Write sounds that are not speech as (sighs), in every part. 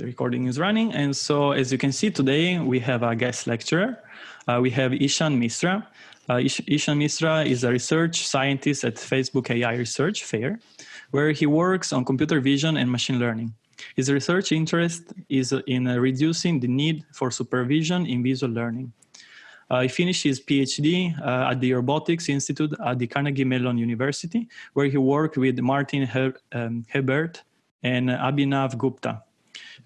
the recording is running. And so as you can see today, we have a guest lecturer. Uh, we have Ishan Misra. Uh, Ish Ishan Misra is a research scientist at Facebook AI Research Fair, where he works on computer vision and machine learning. His research interest is in uh, reducing the need for supervision in visual learning. Uh, he finished his PhD uh, at the Robotics Institute at the Carnegie Mellon University, where he worked with Martial He um, Hebert and Abhinav Gupta.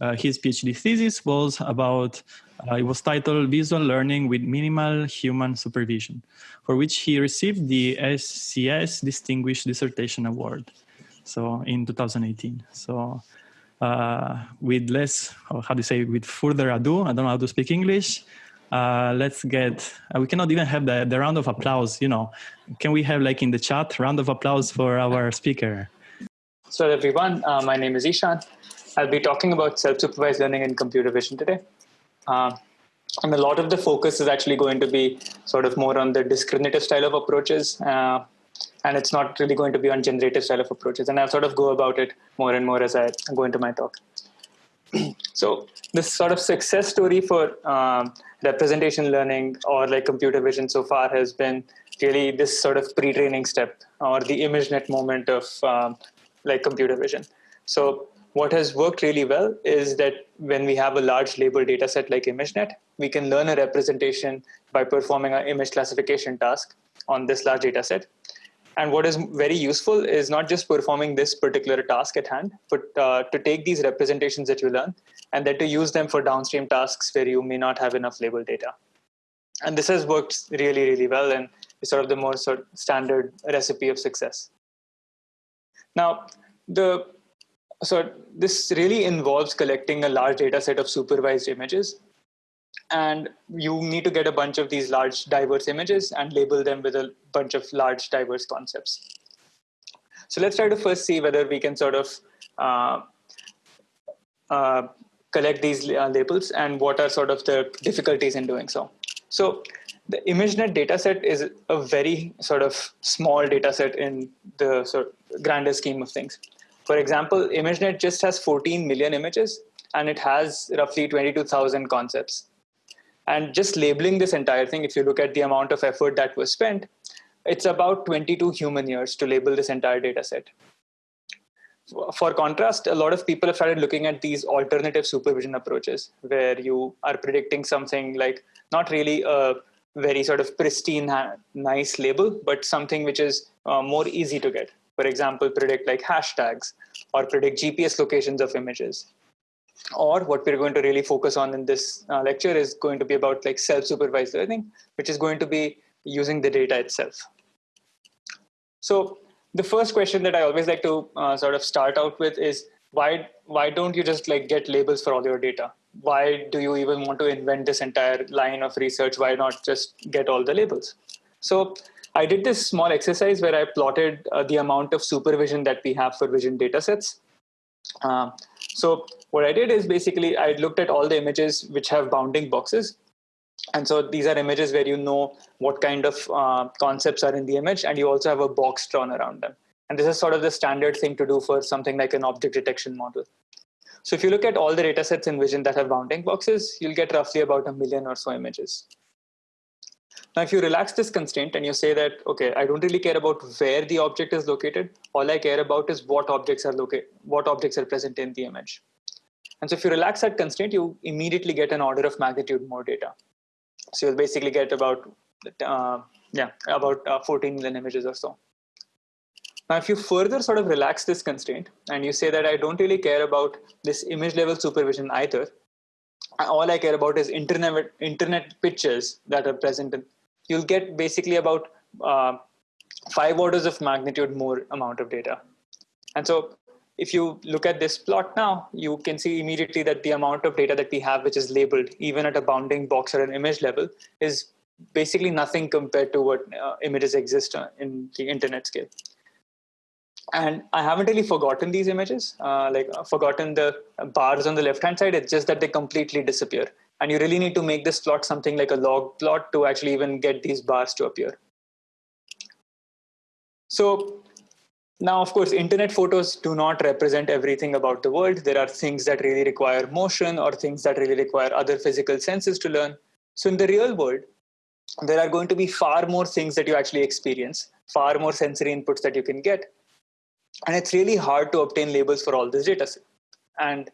Uh, his PhD thesis was about, uh, it was titled Visual Learning with Minimal Human Supervision, for which he received the SCS Distinguished Dissertation Award. So in 2018. So uh, with less, how do you say, with further ado, I don't know how to speak English. Uh, let's get, uh, we cannot even have the, the round of applause, you know. Can we have like in the chat, round of applause for our speaker? So everyone, uh, my name is Ishan. I'll be talking about self-supervised learning in computer vision today. Uh, and a lot of the focus is actually going to be sort of more on the discriminative style of approaches. Uh, and it's not really going to be on generative style of approaches. And I'll sort of go about it more and more as I go into my talk. (clears throat) so this sort of success story for um, representation learning or like computer vision so far has been really this sort of pre-training step or the ImageNet moment of um, like computer vision. So what has worked really well is that when we have a large label data set like ImageNet, we can learn a representation by performing an image classification task on this large data set. And what is very useful is not just performing this particular task at hand, but uh, to take these representations that you learn and then to use them for downstream tasks where you may not have enough label data. And this has worked really, really well and is sort of the more sort of standard recipe of success. Now, the so this really involves collecting a large data set of supervised images. And you need to get a bunch of these large diverse images and label them with a bunch of large diverse concepts. So let's try to first see whether we can sort of uh, uh, collect these uh, labels and what are sort of the difficulties in doing so. So the ImageNet dataset is a very sort of small dataset in the sort of grander scheme of things. For example, ImageNet just has 14 million images and it has roughly 22,000 concepts. And just labeling this entire thing, if you look at the amount of effort that was spent, it's about 22 human years to label this entire data set. For contrast, a lot of people have started looking at these alternative supervision approaches where you are predicting something like not really a very sort of pristine, nice label, but something which is uh, more easy to get for example, predict like hashtags or predict GPS locations of images. Or what we're going to really focus on in this uh, lecture is going to be about like self-supervised learning, which is going to be using the data itself. So the first question that I always like to uh, sort of start out with is why why don't you just like get labels for all your data? Why do you even want to invent this entire line of research? Why not just get all the labels? So I did this small exercise where I plotted uh, the amount of supervision that we have for vision datasets. Uh, so what I did is basically I looked at all the images which have bounding boxes. And so these are images where you know what kind of uh, concepts are in the image and you also have a box drawn around them. And this is sort of the standard thing to do for something like an object detection model. So if you look at all the datasets in Vision that have bounding boxes, you'll get roughly about a million or so images. Now, if you relax this constraint and you say that, okay, I don't really care about where the object is located. All I care about is what objects are located, what objects are present in the image. And so if you relax that constraint, you immediately get an order of magnitude more data. So you'll basically get about, uh, yeah, about uh, 14 million images or so. Now, if you further sort of relax this constraint and you say that I don't really care about this image level supervision either, all I care about is internet internet pictures that are present in you'll get basically about uh, five orders of magnitude more amount of data. And so if you look at this plot now, you can see immediately that the amount of data that we have, which is labeled even at a bounding box or an image level, is basically nothing compared to what uh, images exist uh, in the internet scale. And I haven't really forgotten these images, uh, like uh, forgotten the bars on the left-hand side. It's just that they completely disappear. And you really need to make this plot something like a log plot to actually even get these bars to appear. So now, of course, internet photos do not represent everything about the world. There are things that really require motion or things that really require other physical senses to learn. So in the real world, there are going to be far more things that you actually experience, far more sensory inputs that you can get. And it's really hard to obtain labels for all this data set. And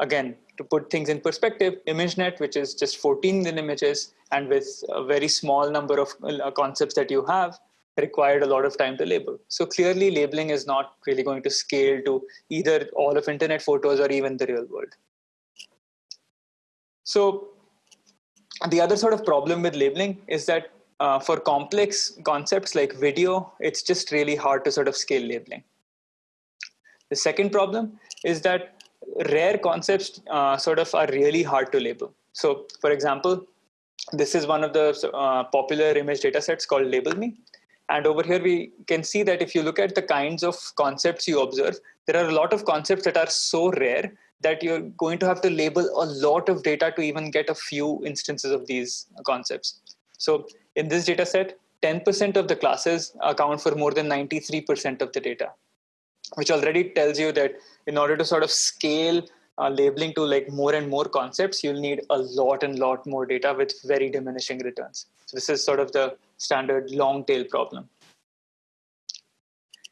again, to put things in perspective, ImageNet, which is just 14 million images, and with a very small number of uh, concepts that you have, required a lot of time to label. So clearly labeling is not really going to scale to either all of internet photos or even the real world. So the other sort of problem with labeling is that uh, for complex concepts like video, it's just really hard to sort of scale labeling. The second problem is that rare concepts uh, sort of are really hard to label. So for example, this is one of the uh, popular image data sets called LabelMe. And over here, we can see that if you look at the kinds of concepts you observe, there are a lot of concepts that are so rare that you're going to have to label a lot of data to even get a few instances of these concepts. So in this data set, 10% of the classes account for more than 93% of the data, which already tells you that in order to sort of scale uh, labeling to like more and more concepts, you'll need a lot and lot more data with very diminishing returns. So this is sort of the standard long tail problem.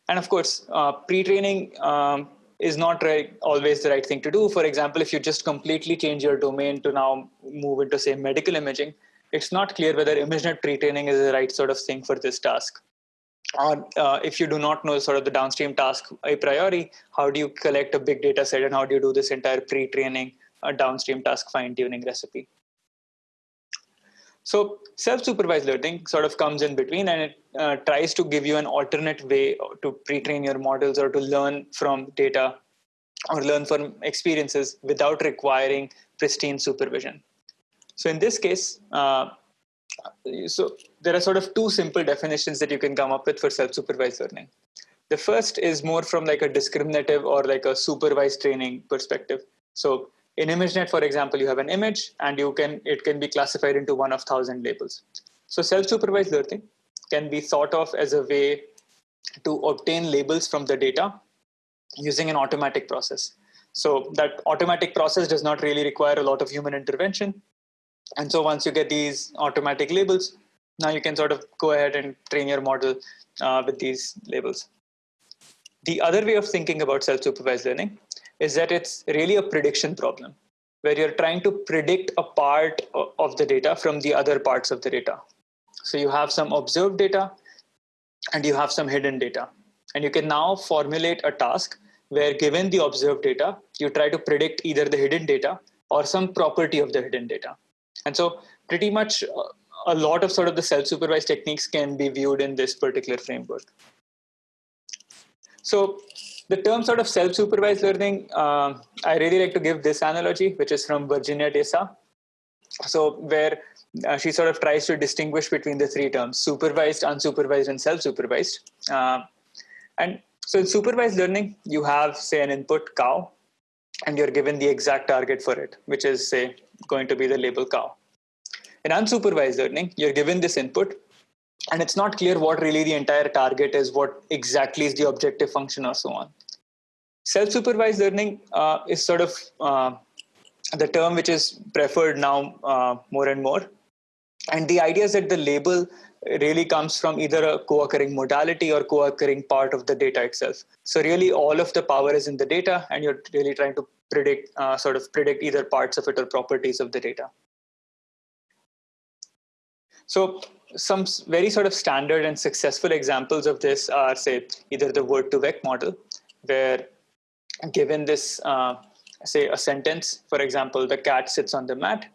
And of course, uh, pre-training um, is not right, always the right thing to do. For example, if you just completely change your domain to now move into say medical imaging, it's not clear whether ImageNet pre-training is the right sort of thing for this task. Or uh, if you do not know sort of the downstream task a priori, how do you collect a big data set and how do you do this entire pre-training uh, downstream task fine-tuning recipe? So self-supervised learning sort of comes in between and it uh, tries to give you an alternate way to pre-train your models or to learn from data or learn from experiences without requiring pristine supervision. So in this case, uh, so there are sort of two simple definitions that you can come up with for self-supervised learning. The first is more from like a discriminative or like a supervised training perspective. So in ImageNet, for example, you have an image and you can it can be classified into one of thousand labels. So self-supervised learning can be thought of as a way to obtain labels from the data using an automatic process. So that automatic process does not really require a lot of human intervention. And so once you get these automatic labels, now you can sort of go ahead and train your model uh, with these labels. The other way of thinking about self-supervised learning is that it's really a prediction problem where you're trying to predict a part of the data from the other parts of the data. So you have some observed data and you have some hidden data. And you can now formulate a task where given the observed data, you try to predict either the hidden data or some property of the hidden data. And so pretty much uh, a lot of sort of the self-supervised techniques can be viewed in this particular framework. So the term sort of self-supervised learning, uh, I really like to give this analogy, which is from Virginia de Sa. So where uh, she sort of tries to distinguish between the three terms, supervised, unsupervised, and self-supervised. Uh, and so in supervised learning, you have, say, an input cow, and you're given the exact target for it, which is, say, going to be the label cow. In unsupervised learning, you're given this input, and it's not clear what really the entire target is, what exactly is the objective function or so on. Self-supervised learning uh, is sort of uh, the term which is preferred now uh, more and more. And the idea is that the label really comes from either a co-occurring modality or co-occurring part of the data itself. So really all of the power is in the data and you're really trying to predict, uh, sort of predict either parts of it or properties of the data. So some very sort of standard and successful examples of this are say either the Word2Vec model where given this uh, say a sentence for example the cat sits on the mat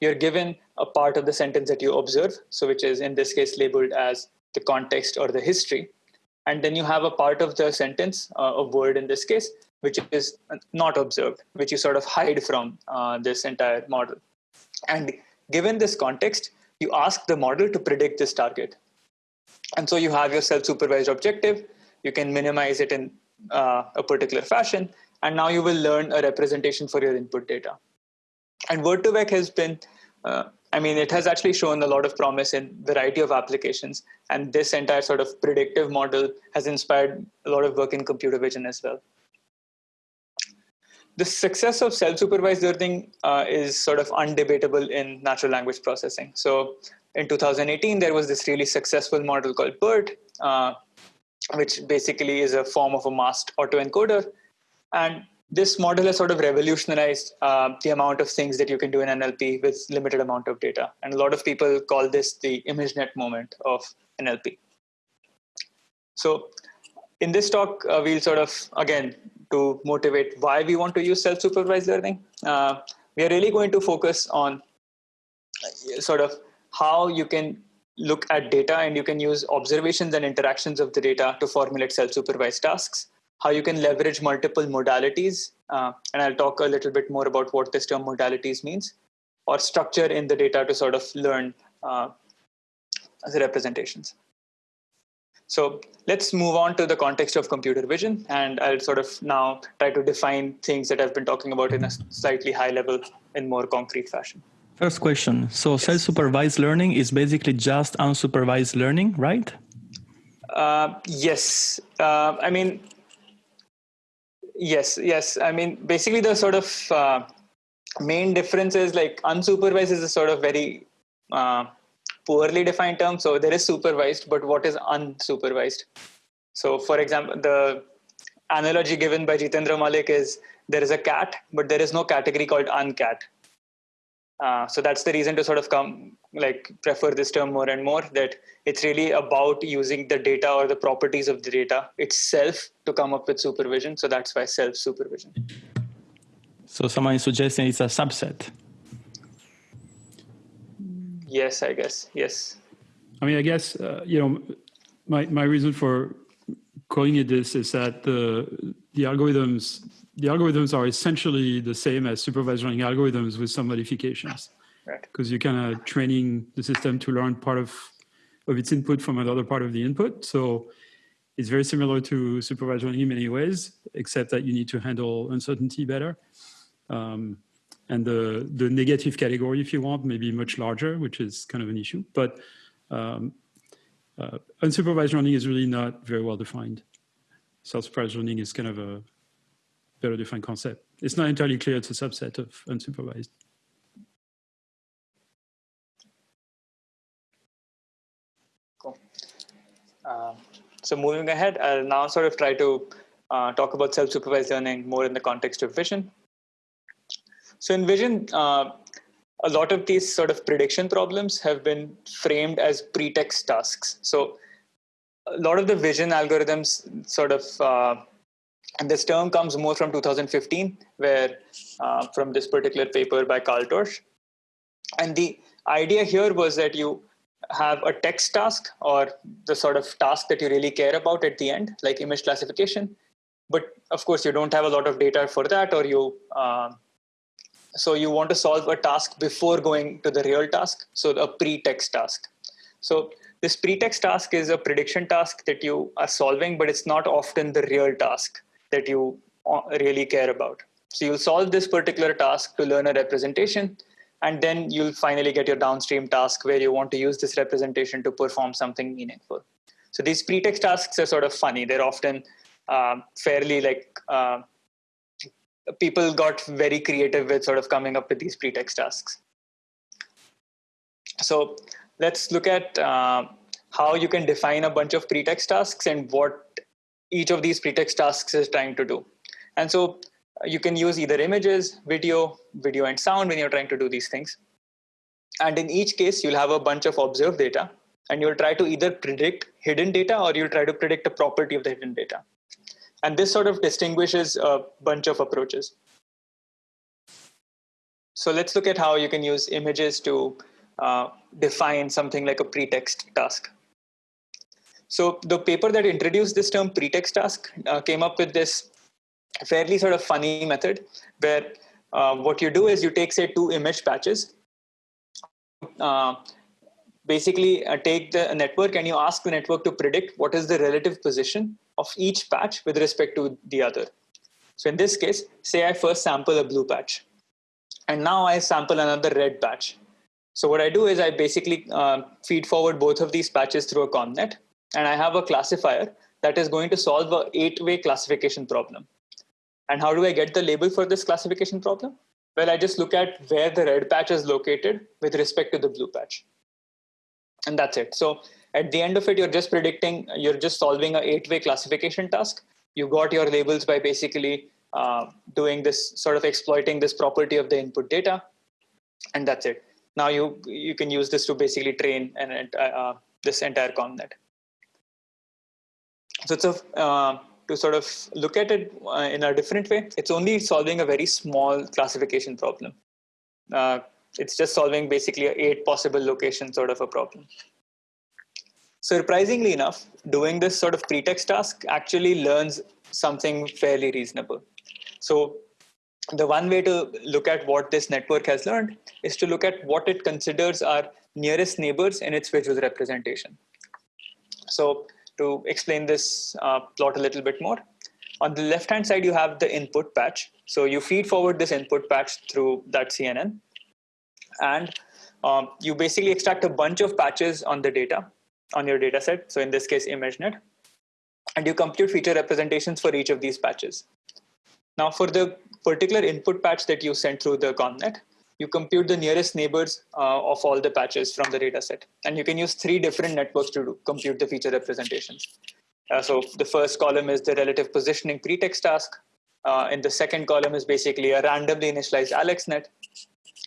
you're given a part of the sentence that you observe so which is in this case labeled as the context or the history. And then you have a part of the sentence uh, a word in this case which is not observed which you sort of hide from uh, this entire model. And given this context you ask the model to predict this target. And so you have your self-supervised objective, you can minimize it in uh, a particular fashion, and now you will learn a representation for your input data. And Word2Vec has been uh, I mean, it has actually shown a lot of promise in variety of applications. And this entire sort of predictive model has inspired a lot of work in computer vision as well. The success of self-supervised learning uh, is sort of undebatable in natural language processing. So in 2018, there was this really successful model called BERT, uh, which basically is a form of a masked autoencoder. And this model has sort of revolutionized uh, the amount of things that you can do in NLP with limited amount of data. And a lot of people call this the ImageNet moment of NLP. So in this talk, uh, we'll sort of, again, to motivate why we want to use self-supervised learning, uh, we are really going to focus on uh, sort of how you can look at data and you can use observations and interactions of the data to formulate self-supervised tasks how you can leverage multiple modalities. Uh, and I'll talk a little bit more about what this term modalities means, or structure in the data to sort of learn uh, representations. So let's move on to the context of computer vision. And I'll sort of now try to define things that I've been talking about in a slightly high level in more concrete fashion. First question. So yes. self-supervised learning is basically just unsupervised learning, right? Uh, yes. Uh, I mean, Yes, yes. I mean, basically, the sort of uh, main difference is like unsupervised is a sort of very uh, poorly defined term. So there is supervised, but what is unsupervised? So, for example, the analogy given by Jitendra Malik is there is a cat, but there is no category called uncat. Uh, so that's the reason to sort of come like prefer this term more and more that it's really about using the data or the properties of the data itself to come up with supervision so that's why self supervision so someone is suggesting it's a subset yes i guess yes i mean i guess uh, you know my my reason for calling it this is that the the algorithms the algorithms are essentially the same as supervised learning algorithms with some modifications. Because right. you're kind of training the system to learn part of, of its input from another part of the input. So it's very similar to supervised learning in many ways, except that you need to handle uncertainty better. Um, and the, the negative category, if you want, may be much larger, which is kind of an issue. But um, uh, unsupervised learning is really not very well defined. Self-supervised learning is kind of a better defined concept. It's not entirely clear it's a subset of unsupervised. Cool. Um, so moving ahead, I'll now sort of try to uh, talk about self-supervised learning more in the context of vision. So in vision, uh, a lot of these sort of prediction problems have been framed as pretext tasks. So a lot of the vision algorithms sort of uh, and this term comes more from 2015, where uh, from this particular paper by Carl Doersch. And the idea here was that you have a text task or the sort of task that you really care about at the end, like image classification. But of course, you don't have a lot of data for that, or you uh, so you want to solve a task before going to the real task, so a pre-text task. So this pre-text task is a prediction task that you are solving, but it's not often the real task that you uh, really care about. So you'll solve this particular task to learn a representation, and then you'll finally get your downstream task where you want to use this representation to perform something meaningful. So these pretext tasks are sort of funny. They're often uh, fairly like uh, people got very creative with sort of coming up with these pretext tasks. So let's look at uh, how you can define a bunch of pretext tasks and what each of these pretext tasks is trying to do. And so uh, you can use either images, video, video and sound when you're trying to do these things. And in each case, you'll have a bunch of observed data and you'll try to either predict hidden data or you'll try to predict a property of the hidden data. And this sort of distinguishes a bunch of approaches. So let's look at how you can use images to uh, define something like a pretext task. So the paper that introduced this term pretext task uh, came up with this fairly sort of funny method where uh, what you do is you take say two image patches uh, basically uh, take the network and you ask the network to predict what is the relative position of each patch with respect to the other so in this case say i first sample a blue patch and now i sample another red patch So what I do is I basically uh, feed forward both of these patches through a ConvNet, and I have a classifier that is going to solve a eight-way classification problem. And how do I get the label for this classification problem? Well, I just look at where the red patch is located with respect to the blue patch. And that's it. So at the end of it, you're just predicting, you're just solving a eight-way classification task. You got your labels by basically uh, doing this sort of exploiting this property of the input data. And that's it. Now you, you can use this to basically train an, uh, this entire ConvNet. So it's a, uh, to sort of look at it uh, in a different way, it's only solving a very small classification problem. Uh, it's just solving basically eight possible location sort of a problem. Surprisingly enough, doing this sort of pretext task actually learns something fairly reasonable. So the one way to look at what this network has learned is to look at what it considers are nearest neighbors in its visual representation. So to explain this uh, plot a little bit more, on the left hand side, you have the input patch. So you feed forward this input patch through that CNN. And um, you basically extract a bunch of patches on the data, on your data set. So in this case, ImageNet. And you compute feature representations for each of these patches. Now for the particular input patch that you sent through the ConvNet, you compute the nearest neighbors uh, of all the patches from the data set. And you can use three different networks to do, compute the feature representations. Uh, so the first column is the relative positioning pretext task. Uh, in the second column is basically a randomly initialized AlexNet.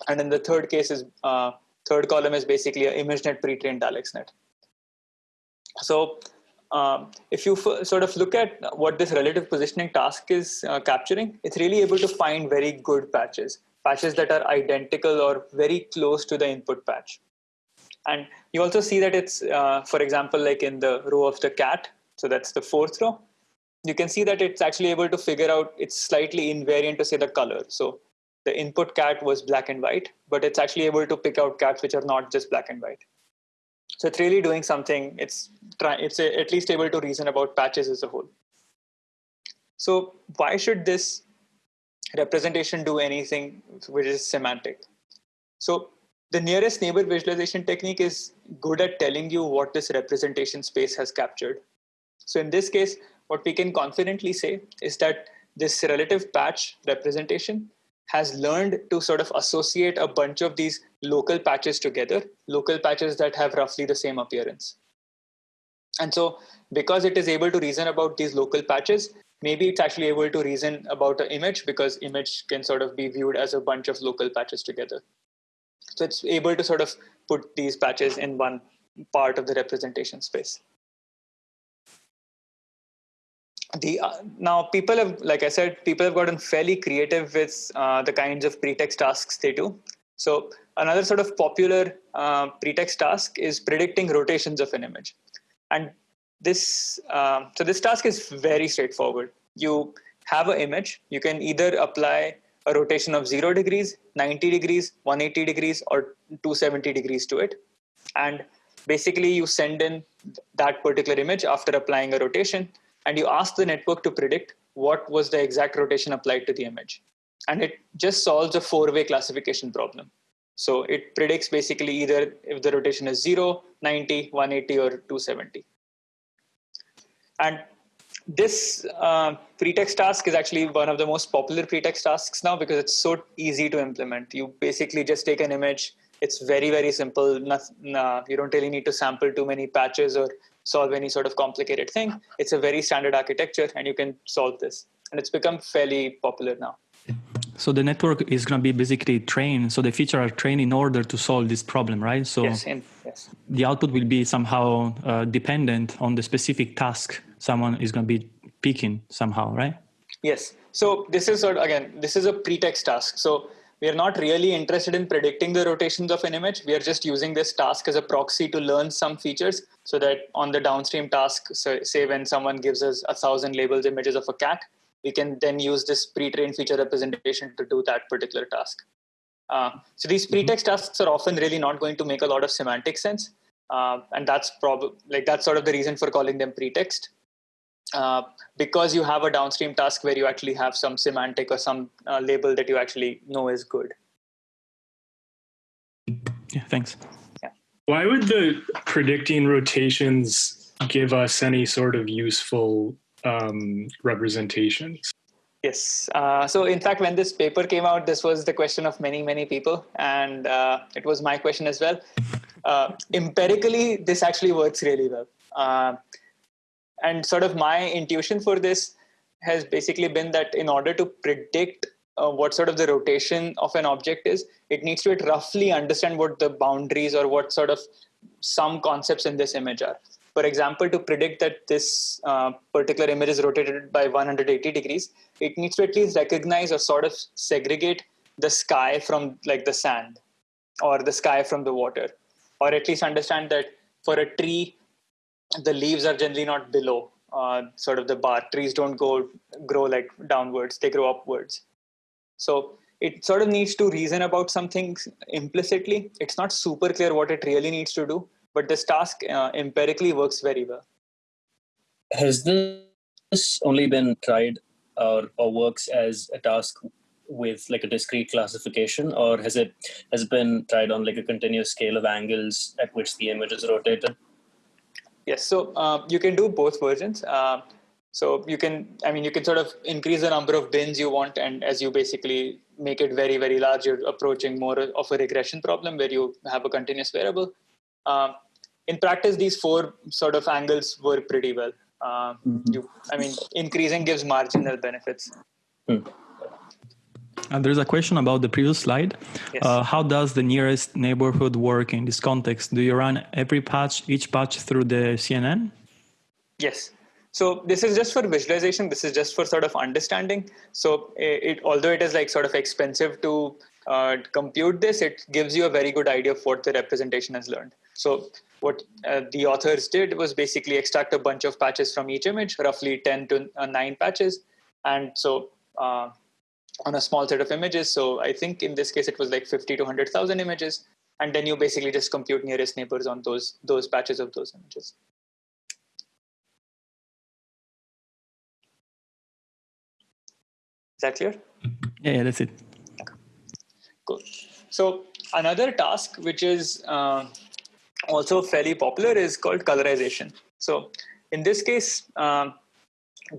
And in the third case is, uh, third column is basically an ImageNet pre-trained AlexNet. So um, if you sort of look at what this relative positioning task is uh, capturing, it's really able to find very good patches patches that are identical or very close to the input patch. And you also see that it's, uh, for example, like in the row of the cat, so that's the fourth row, you can see that it's actually able to figure out it's slightly invariant to say the color. So the input cat was black and white, but it's actually able to pick out cats which are not just black and white. So it's really doing something. It's try, it's a, at least able to reason about patches as a whole. So why should this representation do anything which is semantic. So the nearest neighbor visualization technique is good at telling you what this representation space has captured. So in this case, what we can confidently say is that this relative patch representation has learned to sort of associate a bunch of these local patches together, local patches that have roughly the same appearance. And so because it is able to reason about these local patches, maybe it's actually able to reason about an image because image can sort of be viewed as a bunch of local patches together. So it's able to sort of put these patches in one part of the representation space. The uh, now people have, like I said, people have gotten fairly creative with uh, the kinds of pretext tasks they do. So another sort of popular uh, pretext task is predicting rotations of an image, and this uh, so this task is very straightforward. You have an image. You can either apply a rotation of 0 degrees, 90 degrees, 180 degrees, or 270 degrees to it. And basically, you send in that particular image after applying a rotation, and you ask the network to predict what was the exact rotation applied to the image. And it just solves a four way classification problem. So it predicts basically either if the rotation is 0, 90, 180, or 270. And this uh, pretext task is actually one of the most popular pretext tasks now because it's so easy to implement. You basically just take an image. It's very, very simple. Uh, you don't really need to sample too many patches or solve any sort of complicated thing. It's a very standard architecture and you can solve this. And it's become fairly popular now. So the network is going to be basically trained. So the feature are trained in order to solve this problem, right? So yes, yes. the output will be somehow uh, dependent on the specific task someone is going to be picking somehow, right? Yes. So this is sort of, again, this is a pretext task. So we are not really interested in predicting the rotations of an image. We are just using this task as a proxy to learn some features so that on the downstream task, so say when someone gives us a thousand labels images of a cat, we can then use this pre-trained feature representation to do that particular task. Uh, so these mm-hmm. pretext tasks are often really not going to make a lot of semantic sense. Uh, and that's probably like that's sort of the reason for calling them pretext. Uh, because you have a downstream task where you actually have some semantic or some uh, label that you actually know is good. Yeah, thanks. Yeah. Why would the predicting rotations give us any sort of useful um, representations? Yes. Uh, so, in fact, when this paper came out, this was the question of many, many people, and uh, it was my question as well. Uh, empirically, this actually works really well. And sort of my intuition for this has basically been that in order to predict uh, what sort of the rotation of an object is, it needs to roughly understand what the boundaries or what sort of some concepts in this image are. For example, to predict that this uh, particular image is rotated by 180 degrees, it needs to at least recognize or sort of segregate the sky from like the sand or the sky from the water, or at least understand that for a tree, the leaves are generally not below uh, sort of the bar. Trees don't go grow like downwards; they grow upwards. So it sort of needs to reason about something implicitly. It's not super clear what it really needs to do, but this task uh, empirically works very well. Has this only been tried or, or works as a task with like a discrete classification or has it has it been tried on like a continuous scale of angles at which the image is rotated yes so uh, you can do both versions uh, so you can i mean you can sort of increase the number of bins you want and as you basically make it very very large you're approaching more of a regression problem where you have a continuous variable uh, in practice these four sort of angles work pretty well uh, mm-hmm. you i mean increasing gives marginal benefits mm. And there's a question about the previous slide. Yes. Uh, how does the nearest neighborhood work in this context? Do you run every patch, each patch through the CNN? Yes. So this is just for visualization. This is just for sort of understanding. So it, although it is like sort of expensive to uh, compute this, it gives you a very good idea of what the representation has learned. So what uh, the authors did was basically extract a bunch of patches from each image, roughly 10 to uh, 9 patches. And so uh, on a small set of images. So I think in this case it was like 50 to 100,000 images, and then you basically just compute nearest neighbors on those those patches of those images. Is that clear? Yeah, yeah that's it. Cool. So another task which is uh, also fairly popular is called colorization. So in this case, uh,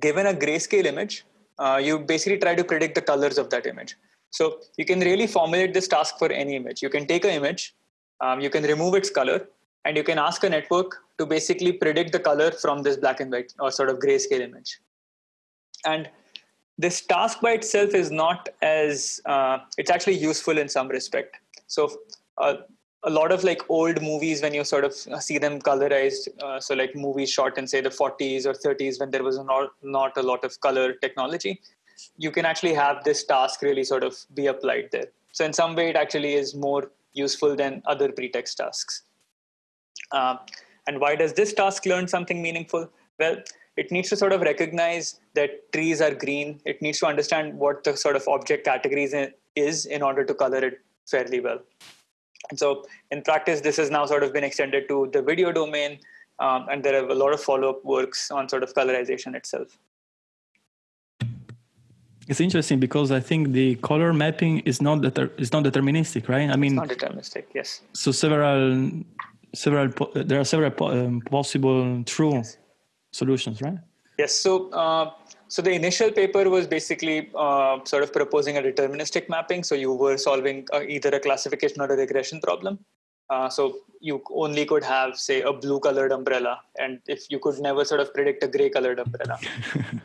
given a grayscale image, uh, you basically try to predict the colors of that image. So you can really formulate this task for any image. You can take an image, um, you can remove its color, and you can ask a network to basically predict the color from this black and white or sort of grayscale image. And this task by itself is not as, uh, it's actually useful in some respect. So uh, a lot of like old movies when you sort of see them colorized uh, so like movies shot in say the 40s or 30s when there was not not a lot of color technology you can actually have this task really sort of be applied there. So in some way it actually is more useful than other pretext tasks. Uh, and why does this task learn something meaningful? Well it needs to sort of recognize that trees are green. It needs to understand what the sort of object categories is in order to color it fairly well and so in practice, this has now sort of been extended to the video domain, um, and there are a lot of follow-up works on sort of colorization itself. It's interesting because I think the color mapping is not deter- is not deterministic, right? I mean, it's not deterministic. Yes. So several, several, po- there are several po- um, possible true yes. solutions, right? Yes. So uh, so the initial paper was basically uh, sort of proposing a deterministic mapping. So you were solving uh, either a classification or a regression problem. Uh, so you only could have, say, a blue colored umbrella, and if you could never sort of predict a gray colored umbrella.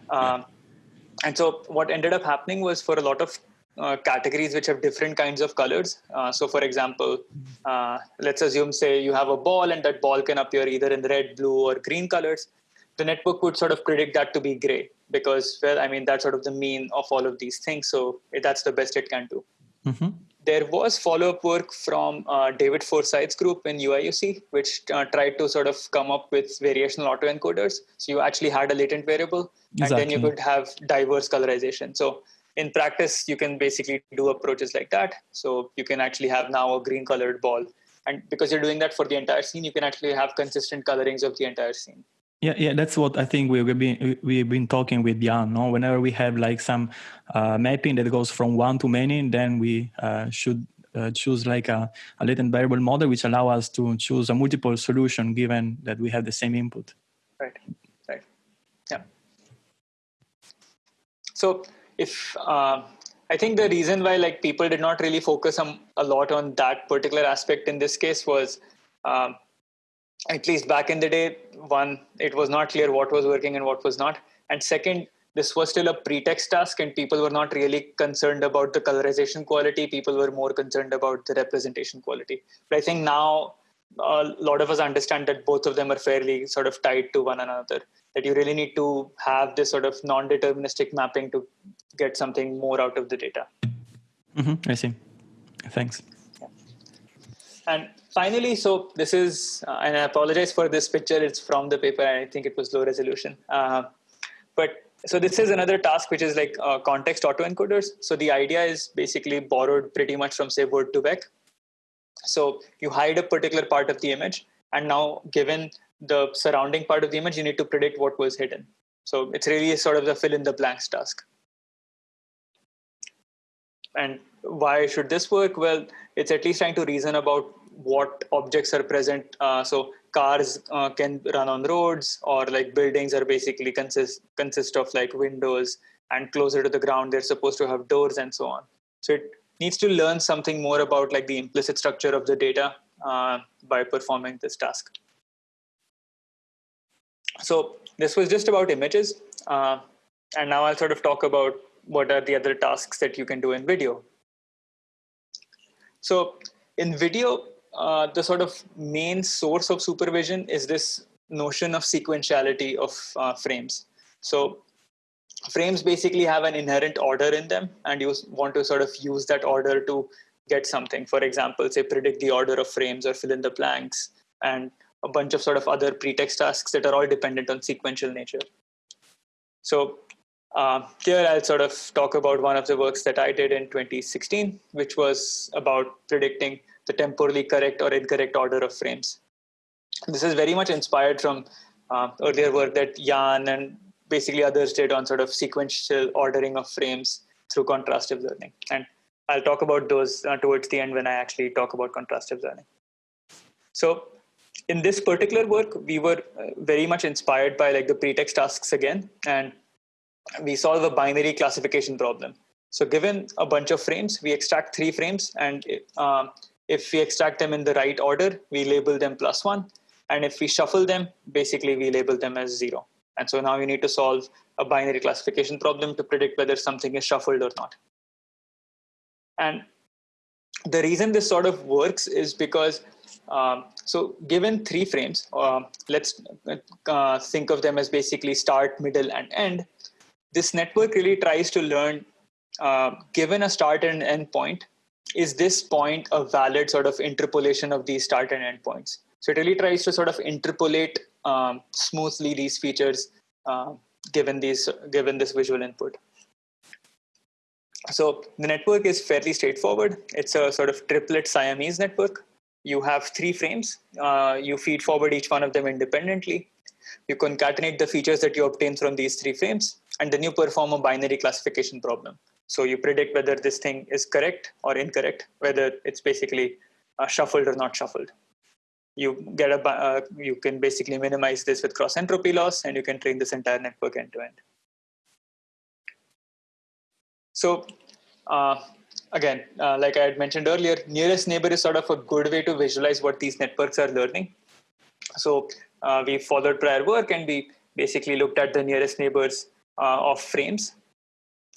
Um, (laughs) and so what ended up happening was for a lot of uh, categories which have different kinds of colors. Uh, so, for example, uh, let's assume, say, you have a ball, and that ball can appear either in red, blue, or green colors. The network would sort of predict that to be gray because well i mean that's sort of the mean of all of these things. So that's the best it can do. Mm-hmm. there was follow-up work from uh, david forsyth's group in uiuc which uh, tried to sort of come up with variational autoencoders. So you actually had a latent variable exactly. and then you could have diverse colorization. So in practice you can basically do approaches like that. So you can actually have now a green colored ball. And because you're doing that for the entire scene you can actually have consistent colorings of the entire scene yeah, yeah, that's what I think we've been we've been talking with Yann. No, whenever we have like some uh, mapping that goes from one to many, then we uh, should uh, choose like a, a latent variable model, which allow us to choose a multiple solution given that we have the same input. Right, right, yeah. So if uh, I think the reason why like people did not really focus on, a lot on that particular aspect in this case was um, at least back in the day, one, it was not clear what was working and what was not. And second, this was still a pretext task and people were not really concerned about the colorization quality. People were more concerned about the representation quality. But I think now a lot of us understand that both of them are fairly sort of tied to one another. That you really need to have this sort of non-deterministic mapping to get something more out of the data. Mm-hmm, I see. Thanks. Yeah. And finally, so this is, uh, and I apologize for this picture. It's from the paper. And I think it was low resolution. Uh, but so this is another task which is like uh, context autoencoders. So the idea is basically borrowed pretty much from say Word2Vec. So you hide a particular part of the image, and now given the surrounding part of the image, you need to predict what was hidden. So it's really sort of the fill in the blanks task. And why should this work? Well, it's at least trying to reason about what objects are present. Uh, so cars uh, can run on roads or like buildings are basically consist, consist of like windows and closer to the ground, they're supposed to have doors and so on. So it needs to learn something more about like the implicit structure of the data uh, by performing this task. So this was just about images. Uh, and now I'll sort of talk about what are the other tasks that you can do in video. So in video, uh, the sort of main source of supervision is this notion of sequentiality of uh, frames. So frames basically have an inherent order in them and you want to sort of use that order to get something. For example, say predict the order of frames or fill in the blanks and a bunch of sort of other pretext tasks that are all dependent on sequential nature. So uh, here I'll sort of talk about one of the works that I did in 2016, which was about predicting the temporally correct or incorrect order of frames. This is very much inspired from uh, earlier work that Yann and basically others did on sort of sequential ordering of frames through contrastive learning. And I'll talk about those uh, towards the end when I actually talk about contrastive learning. So in this particular work, we were uh, very much inspired by like the pretext tasks again, and we solve a binary classification problem. So given a bunch of frames, we extract three frames, and uh, if we extract them in the right order, we label them plus one. And if we shuffle them, basically we label them as zero. And so now you need to solve a binary classification problem to predict whether something is shuffled or not. And the reason this sort of works is because, um, so given three frames, uh, let's uh, think of them as basically start, middle, and end. This network really tries to learn, uh, given a start and end point, is this point a valid sort of interpolation of these start and end points? So it really tries to sort of interpolate um, smoothly these features uh, given these given this visual input. So the network is fairly straightforward. It's a sort of triplet Siamese network. You have three frames. Uh, you feed forward each one of them independently. You concatenate the features that you obtain from these three frames, and then you perform a binary classification problem. So you predict whether this thing is correct or incorrect, whether it's basically uh, shuffled or not shuffled. You get a, uh, you can basically minimize this with cross entropy loss, and you can train this entire network end to end. So uh, again, uh, like I had mentioned earlier, nearest neighbor is sort of a good way to visualize what these networks are learning. So uh, we followed prior work and we basically looked at the nearest neighbors uh, of frames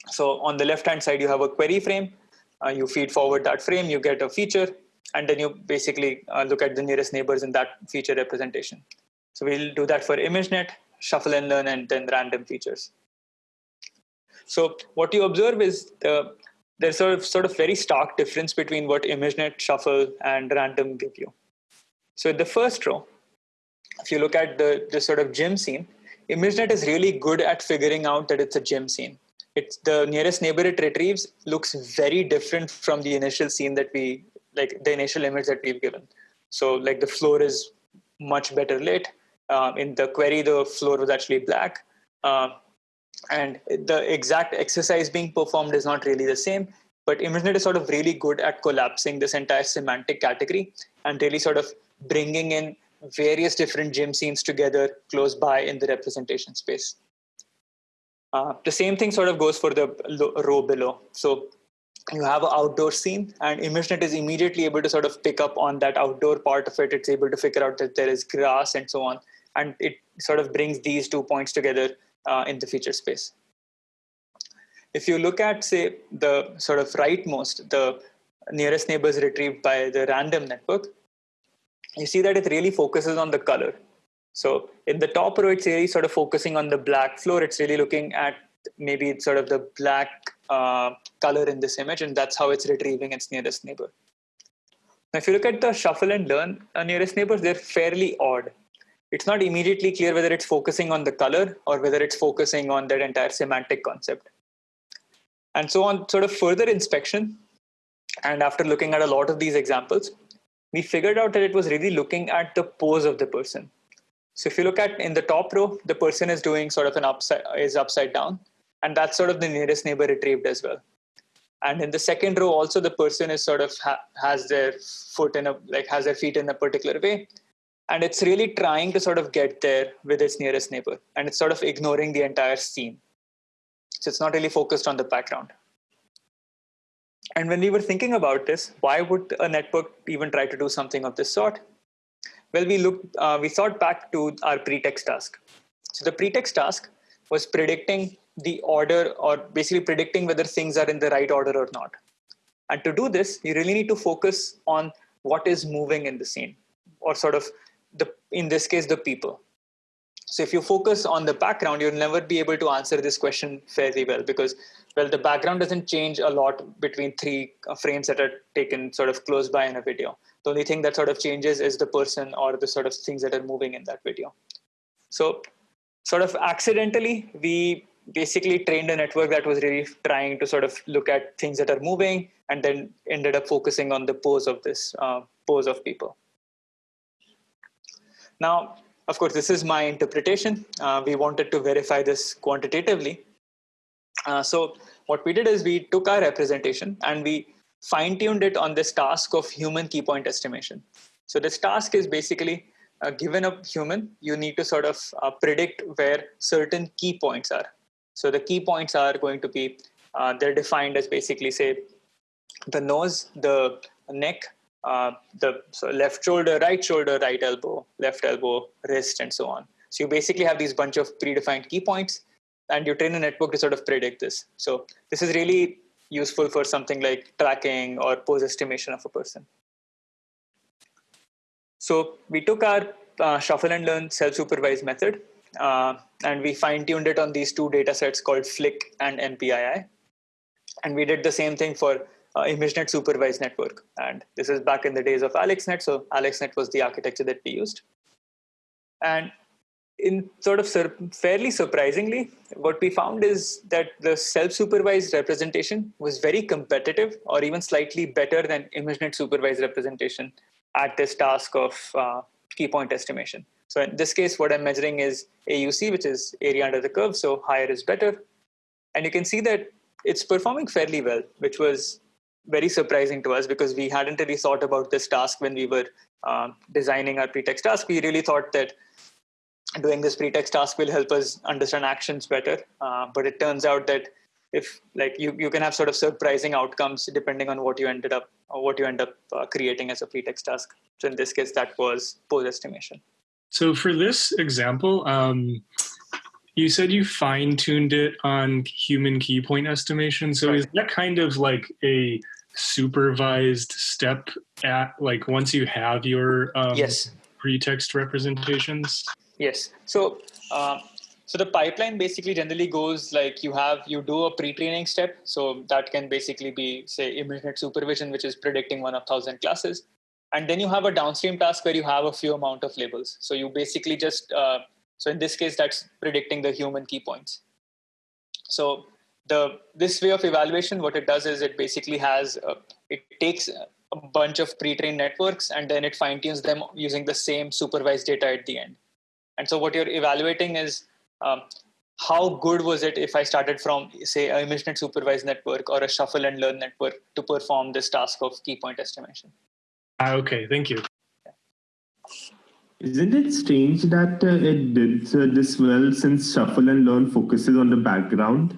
so on the left-hand side, you have a query frame. Uh, you feed forward that frame, you get a feature, and then you basically uh, look at the nearest neighbors in that feature representation. So we'll do that for ImageNet, shuffle and learn, and then random features. So what you observe is the, there's sort of, sort of very stark difference between what ImageNet, shuffle, and random give you. So in the first row, if you look at the, the sort of gym scene, ImageNet is really good at figuring out that it's a gym scene it's the nearest neighbor it retrieves looks very different from the initial scene that we like the initial image that we've given. So like the floor is much better lit. Um, in the query the floor was actually black. Uh, and the exact exercise being performed is not really the same but ImageNet is sort of really good at collapsing this entire semantic category and really sort of bringing in various different gym scenes together close by in the representation space. Uh, the same thing sort of goes for the row below. So you have an outdoor scene and ImageNet is immediately able to sort of pick up on that outdoor part of it. It's able to figure out that there is grass and so on. And it sort of brings these two points together uh, in the feature space. If you look at, say, the sort of rightmost, the nearest neighbors retrieved by the random network, you see that it really focuses on the color. So in the top row, it's really sort of focusing on the black floor. It's really looking at maybe it's sort of the black uh, color in this image, and that's how it's retrieving its nearest neighbor. Now, if you look at the shuffle and learn uh, nearest neighbors, they're fairly odd. It's not immediately clear whether it's focusing on the color or whether it's focusing on that entire semantic concept. And so on sort of further inspection, and after looking at a lot of these examples, we figured out that it was really looking at the pose of the person. So if you look at in the top row, the person is doing sort of an upside is upside down, and that's sort of the nearest neighbor retrieved as well. And in the second row, also the person is sort of ha- has their foot in a like has their feet in a particular way, and it's really trying to sort of get there with its nearest neighbor, and it's sort of ignoring the entire scene. So it's not really focused on the background. And when we were thinking about this, why would a network even try to do something of this sort? Well, we looked, uh, we thought back to our pretext task. So the pretext task was predicting the order or basically predicting whether things are in the right order or not. And to do this, you really need to focus on what is moving in the scene or sort of the, in this case, the people. So if you focus on the background, you'll never be able to answer this question fairly well because, well, the background doesn't change a lot between three frames that are taken sort of close by in a video. The only thing that sort of changes is the person or the sort of things that are moving in that video. So sort of accidentally, we basically trained a network that was really trying to sort of look at things that are moving and then ended up focusing on the pose of this uh, pose of people. Now, of course, this is my interpretation. Uh, we wanted to verify this quantitatively. Uh, so what we did is we took our representation and we fine-tuned it on this task of human key point estimation. So this task is basically uh, given a human, you need to sort of uh, predict where certain key points are. So the key points are going to be, uh, they're defined as basically say the nose, the neck, uh, the so left shoulder, right shoulder, right elbow, left elbow, wrist, and so on. So you basically have these bunch of predefined key points, and you train a network to sort of predict this. So this is really useful for something like tracking or pose estimation of a person. So we took our uh, shuffle and learn self-supervised method, uh, and we fine-tuned it on these two data sets called FLIC and MPII. And we did the same thing for uh, ImageNet supervised network. And this is back in the days of AlexNet. So AlexNet was the architecture that we used. And in sort of sur- fairly surprisingly, what we found is that the self-supervised representation was very competitive or even slightly better than ImageNet supervised representation at this task of uh, key point estimation. So in this case, what I'm measuring is AUC, which is area under the curve. So higher is better. And you can see that it's performing fairly well, which was very surprising to us because we hadn't really thought about this task when we were uh, designing our pretext task. We really thought that doing this pretext task will help us understand actions better. Uh, but it turns out that if like you, you can have sort of surprising outcomes depending on what you ended up or what you end up uh, creating as a pretext task. So in this case, that was pose estimation. So for this example, um, you said you fine tuned it on human key point estimation. So right. is that kind of like a supervised step at like once you have your um, yes pretext representations? Yes. So. Uh, so the pipeline basically generally goes like you have you do a pre-training step. So that can basically be say ImageNet supervision, which is predicting one of thousand classes, and then you have a downstream task where you have a few amount of labels. So you basically just uh, so in this case that's predicting the human key points. So the this way of evaluation, what it does is it basically has a, it takes a bunch of pre-trained networks and then it fine tunes them using the same supervised data at the end. And so what you're evaluating is um, how good was it if I started from, say, a ImageNet supervised network or a shuffle and learn network to perform this task of key point estimation? Ah, okay, thank you. Isn't it strange that uh, it did uh, this well since shuffle and learn focuses on the background?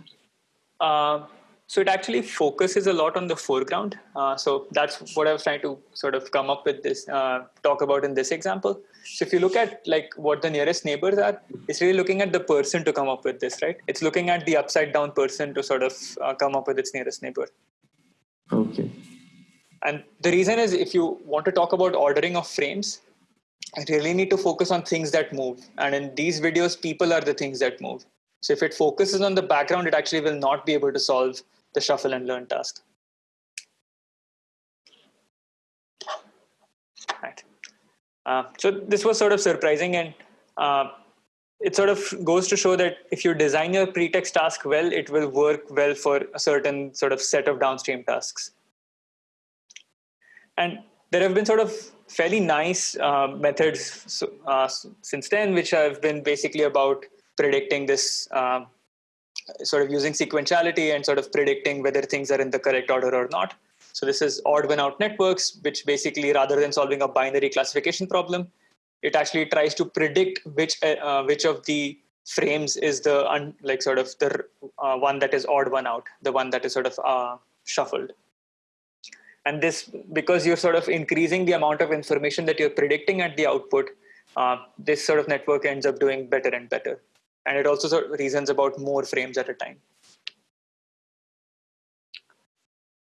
Uh, so it actually focuses a lot on the foreground. Uh, so that's what I was trying to sort of come up with this, uh, talk about in this example. So if you look at like what the nearest neighbors are, it's really looking at the person to come up with this, right? It's looking at the upside down person to sort of uh, come up with its nearest neighbor. Okay. And the reason is if you want to talk about ordering of frames, I really need to focus on things that move. And in these videos, people are the things that move. So if it focuses on the background, it actually will not be able to solve the shuffle and learn task. Right. Uh, so this was sort of surprising and uh, it sort of goes to show that if you design your pretext task well, it will work well for a certain sort of set of downstream tasks. And there have been sort of fairly nice uh, methods uh, since then, which have been basically about predicting this uh, sort of using sequentiality and sort of predicting whether things are in the correct order or not. So this is odd one out networks, which basically rather than solving a binary classification problem, it actually tries to predict which uh, uh which of the frames is the un, like sort of the uh, one that is odd one out, the one that is sort of uh, shuffled. And this, because you're sort of increasing the amount of information that you're predicting at the output, uh, this sort of network ends up doing better and better and it also reasons about more frames at a time.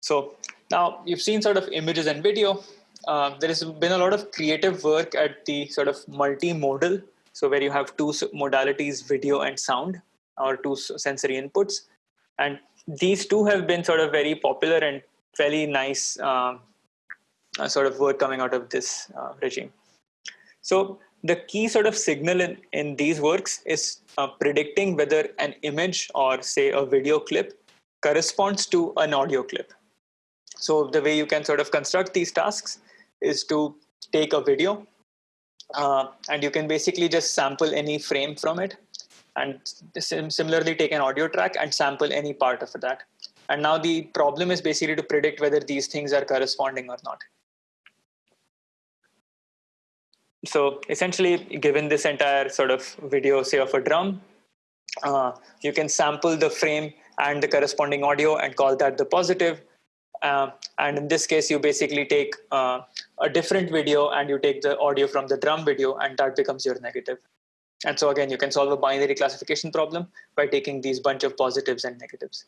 So now you've seen sort of images and video. Uh, there has been a lot of creative work at the sort of multimodal, so where you have two modalities, video and sound, or two sensory inputs. And these two have been sort of very popular and fairly nice uh, uh, sort of work coming out of this uh, regime. So the key sort of signal in, in these works is uh, predicting whether an image or say a video clip corresponds to an audio clip. So the way you can sort of construct these tasks is to take a video uh, and you can basically just sample any frame from it and similarly take an audio track and sample any part of that. And now the problem is basically to predict whether these things are corresponding or not so essentially, given this entire sort of video, say of a drum, uh, you can sample the frame and the corresponding audio and call that the positive. Uh, and in this case, you basically take uh, a different video and you take the audio from the drum video and that becomes your negative. And so again, you can solve a binary classification problem by taking these bunch of positives and negatives.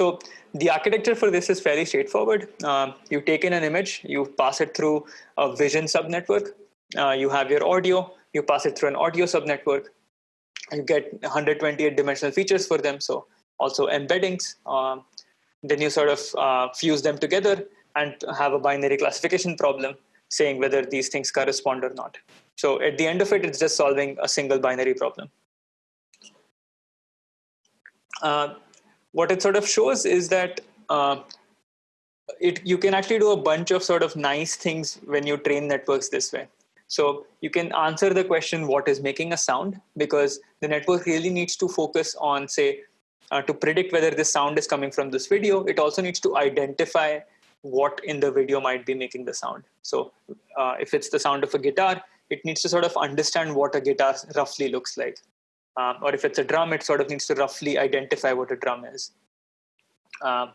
So the architecture for this is fairly straightforward. Uh, you take in an image, you pass it through a vision subnetwork. Uh, you have your audio, you pass it through an audio subnetwork. You get 128 dimensional features for them, so also embeddings. Um, then you sort of uh, fuse them together and have a binary classification problem saying whether these things correspond or not. So at the end of it, it's just solving a single binary problem. Uh, what it sort of shows is that uh, it you can actually do a bunch of sort of nice things when you train networks this way. So you can answer the question, what is making a sound? Because the network really needs to focus on, say, uh, to predict whether this sound is coming from this video. It also needs to identify what in the video might be making the sound. So uh, if it's the sound of a guitar, it needs to sort of understand what a guitar roughly looks like. Um, or if it's a drum, it sort of needs to roughly identify what a drum is. Um,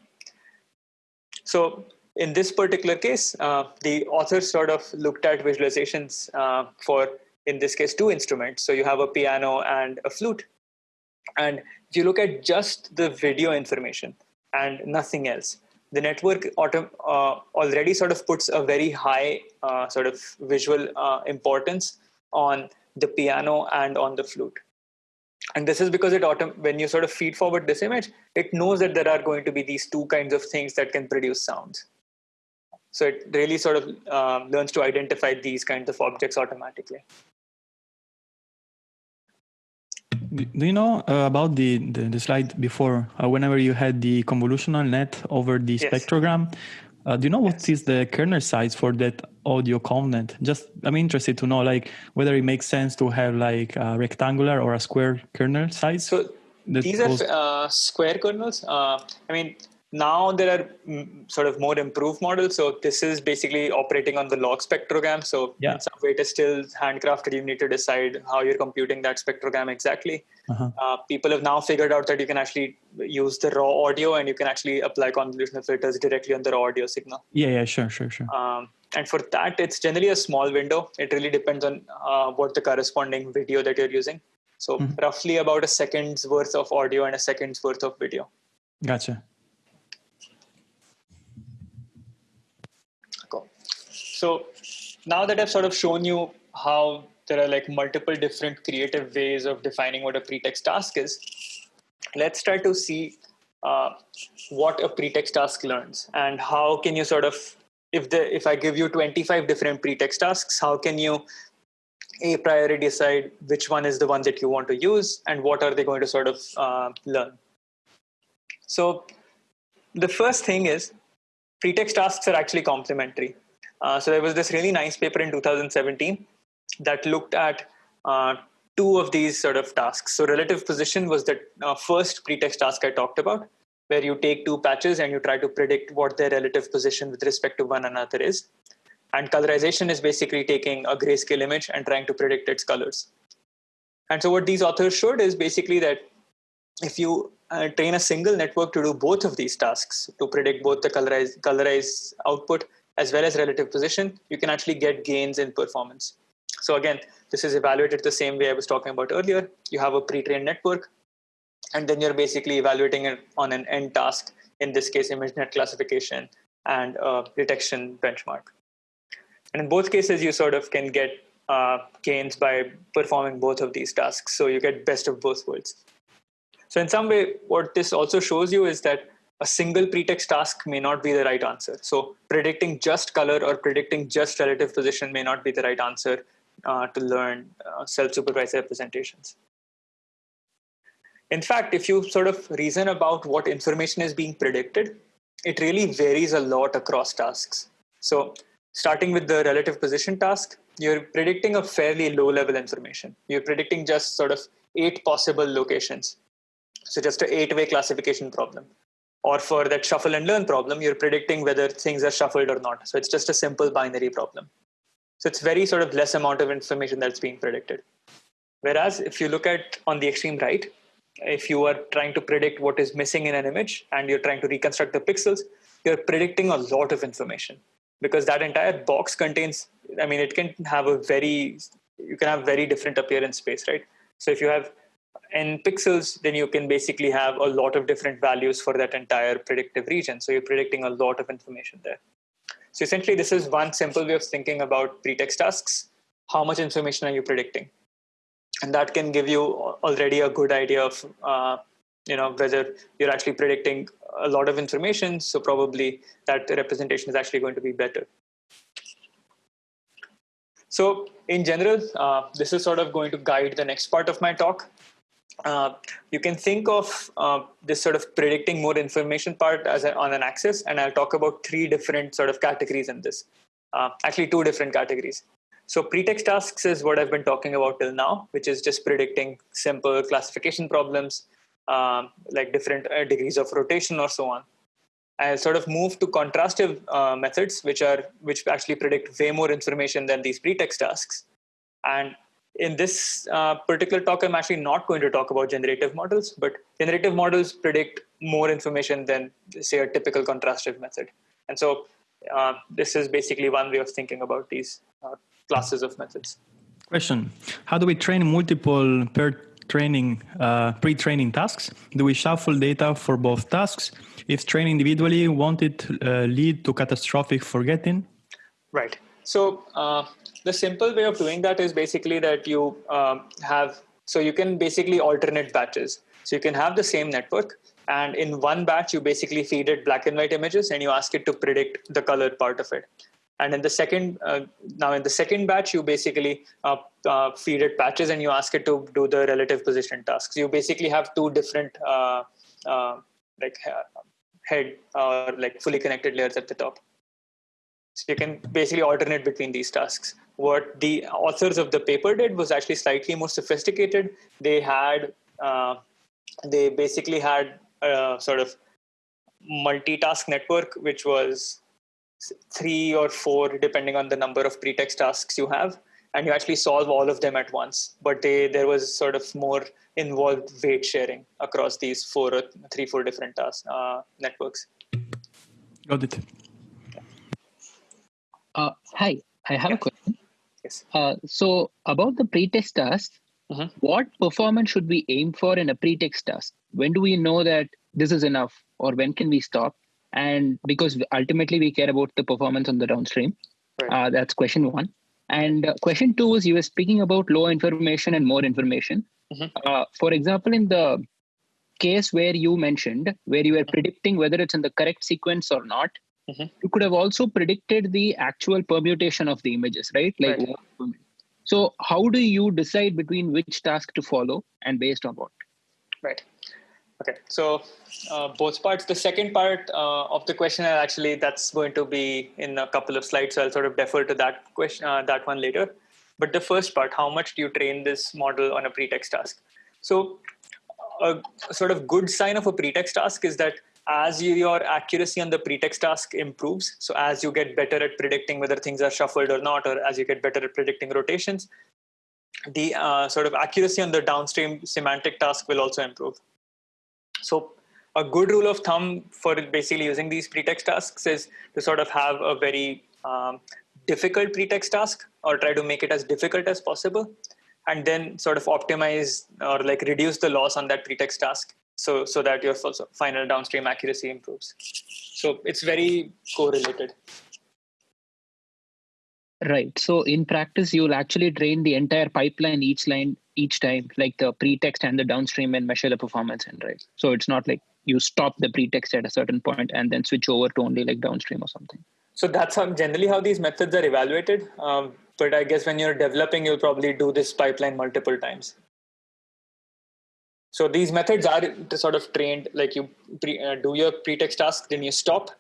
so in this particular case, uh, the authors sort of looked at visualizations uh, for, in this case, two instruments. So you have a piano and a flute. And if you look at just the video information and nothing else, the network auto, uh, already sort of puts a very high uh, sort of visual uh, importance on the piano and on the flute and this is because it autom- when you sort of feed forward this image it knows that there are going to be these two kinds of things that can produce sounds. So it really sort of um, learns to identify these kinds of objects automatically. Do you know uh, about the, the, the slide before uh, whenever you had the convolutional net over the yes. spectrogram Uh, do you know what is the kernel size for that audio content? Just I'm interested to know like whether it makes sense to have like a rectangular or a square kernel size. So these are uh, square kernels. Uh, I mean, now there are mm, sort of more improved models. So this is basically operating on the log spectrogram. So yeah. in some way it is still handcrafted. You need to decide how you're computing that spectrogram exactly. Uh-huh. Uh, people have now figured out that you can actually use the raw audio and you can actually apply convolutional filters directly on the raw audio signal. Yeah, yeah, sure, sure, sure. Um, and for that, it's generally a small window. It really depends on uh, what the corresponding video that you're using. So Mhm. roughly about a second's worth of audio and a second's worth of video. Gotcha. Cool. So now that I've sort of shown you how there are like multiple different creative ways of defining what a pretext task is, let's try to see uh, what a pretext task learns and how can you sort of if the if I give you 25 different pretext tasks, how can you a priori decide which one is the one that you want to use and what are they going to sort of uh, learn. So the first thing is pretext tasks are actually complementary. Uh, so there was this really nice paper in 2017 that looked at uh, two of these sort of tasks. So relative position was the uh, first pretext task I talked about, where you take two patches and you try to predict what their relative position with respect to one another is. And colorization is basically taking a grayscale image and trying to predict its colors. And so what these authors showed is basically that if you uh, train a single network to do both of these tasks, to predict both the colorized, colorized output as well as relative position, you can actually get gains in performance. So again, this is evaluated the same way I was talking about earlier. You have a pre-trained network, and then you're basically evaluating it on an end task, in this case, ImageNet classification and uh, detection benchmark. And in both cases, you sort of can get uh, gains by performing both of these tasks. So you get best of both worlds. So in some way, what this also shows you is that a single pretext task may not be the right answer. So predicting just color or predicting just relative position may not be the right answer uh, to learn uh, self-supervised representations. In fact, if you sort of reason about what information is being predicted, it really varies a lot across tasks. So starting with the relative position task, you're predicting a fairly low level information. You're predicting just sort of eight possible locations. So just an eight way classification problem. Or for that shuffle and learn problem, you're predicting whether things are shuffled or not. So it's just a simple binary problem. So it's very sort of less amount of information that's being predicted. Whereas if you look at on the extreme right, if you are trying to predict what is missing in an image and you're trying to reconstruct the pixels, you're predicting a lot of information because that entire box contains, I mean, it can have a very, you can have very different appearance space, right? So if you have n pixels, then you can basically have a lot of different values for that entire predictive region. So you're predicting a lot of information there. So essentially, this is one simple way of thinking about pretext tasks. How much information are you predicting? And that can give you already a good idea of, uh, you know, whether you're actually predicting a lot of information. So probably that representation is actually going to be better. So in general, uh, this is sort of going to guide the next part of my talk. Uh, you can think of uh, this sort of predicting more information part as a, on an axis, and I'll talk about three different sort of categories in this. Uh, actually, two different categories. So pretext tasks is what I've been talking about till now, which is just predicting simple classification problems, um, like different uh, degrees of rotation or so on. I'll sort of move to contrastive uh, methods, which are which actually predict way more information than these pretext tasks. And in this uh, particular talk, I'm actually not going to talk about generative models, but generative models predict more information than, say, a typical contrastive method. And so uh, this is basically one way of thinking about these uh, classes of methods. Question: How do we train multiple per training uh, pre-training tasks? Do we shuffle data for both tasks? If trained individually, won't it uh, lead to catastrophic forgetting? Right. So uh, the simple way of doing that is basically that you um, have so you can basically alternate batches. So you can have the same network, and in one batch you basically feed it black and white images, and you ask it to predict the color part of it. And in the second, uh, now in the second batch, you basically uh, uh, feed it patches and you ask it to do the relative position tasks. You basically have two different uh, uh, like head or like fully connected layers at the top. So you can basically alternate between these tasks. What the authors of the paper did was actually slightly more sophisticated. They had, uh, they basically had a sort of multitask network, which was three or four, depending on the number of pretext tasks you have, and you actually solve all of them at once. But they, there was sort of more involved weight sharing across these four or three, four different task uh, networks. Got it. Uh, hi, I have Yeah. a question. Yes. Uh, so about the pretext task, Mhm. what performance should we aim for in a pretext task? When do we know that this is enough, or when can we stop? And because ultimately we care about the performance on the downstream. Right. Uh, that's question one. And uh, question two is you were speaking about low information and more information. Mhm. Uh, for example, in the case where you mentioned, where you were predicting whether it's in the correct sequence or not, Mhm. you could have also predicted the actual permutation of the images, right? Like, Right. so how do you decide between which task to follow and based on what? Right. Okay. So uh, both parts. The second part uh, of the question, uh, actually, that's going to be in a couple of slides. So I'll sort of defer to that question, uh, that one later. But the first part, how much do you train this model on a pretext task? So a sort of good sign of a pretext task is that as you, your accuracy on the pretext task improves, so as you get better at predicting whether things are shuffled or not, or as you get better at predicting rotations, the uh, sort of accuracy on the downstream semantic task will also improve. So a good rule of thumb for basically using these pretext tasks is to sort of have a very um, difficult pretext task or try to make it as difficult as possible and then sort of optimize or like reduce the loss on that pretext task so so that your final downstream accuracy improves so it's very correlated Right. So in practice, you'll actually train the entire pipeline each line each time, like the pretext and the downstream, and measure the performance And right. So it's not like you stop the pretext at a certain point and then switch over to only like downstream or something. so that's how generally how these methods are evaluated um, but i guess when you're developing you'll probably do this pipeline multiple times so these methods are sort of trained like you pre, uh, do your pretext task then you stop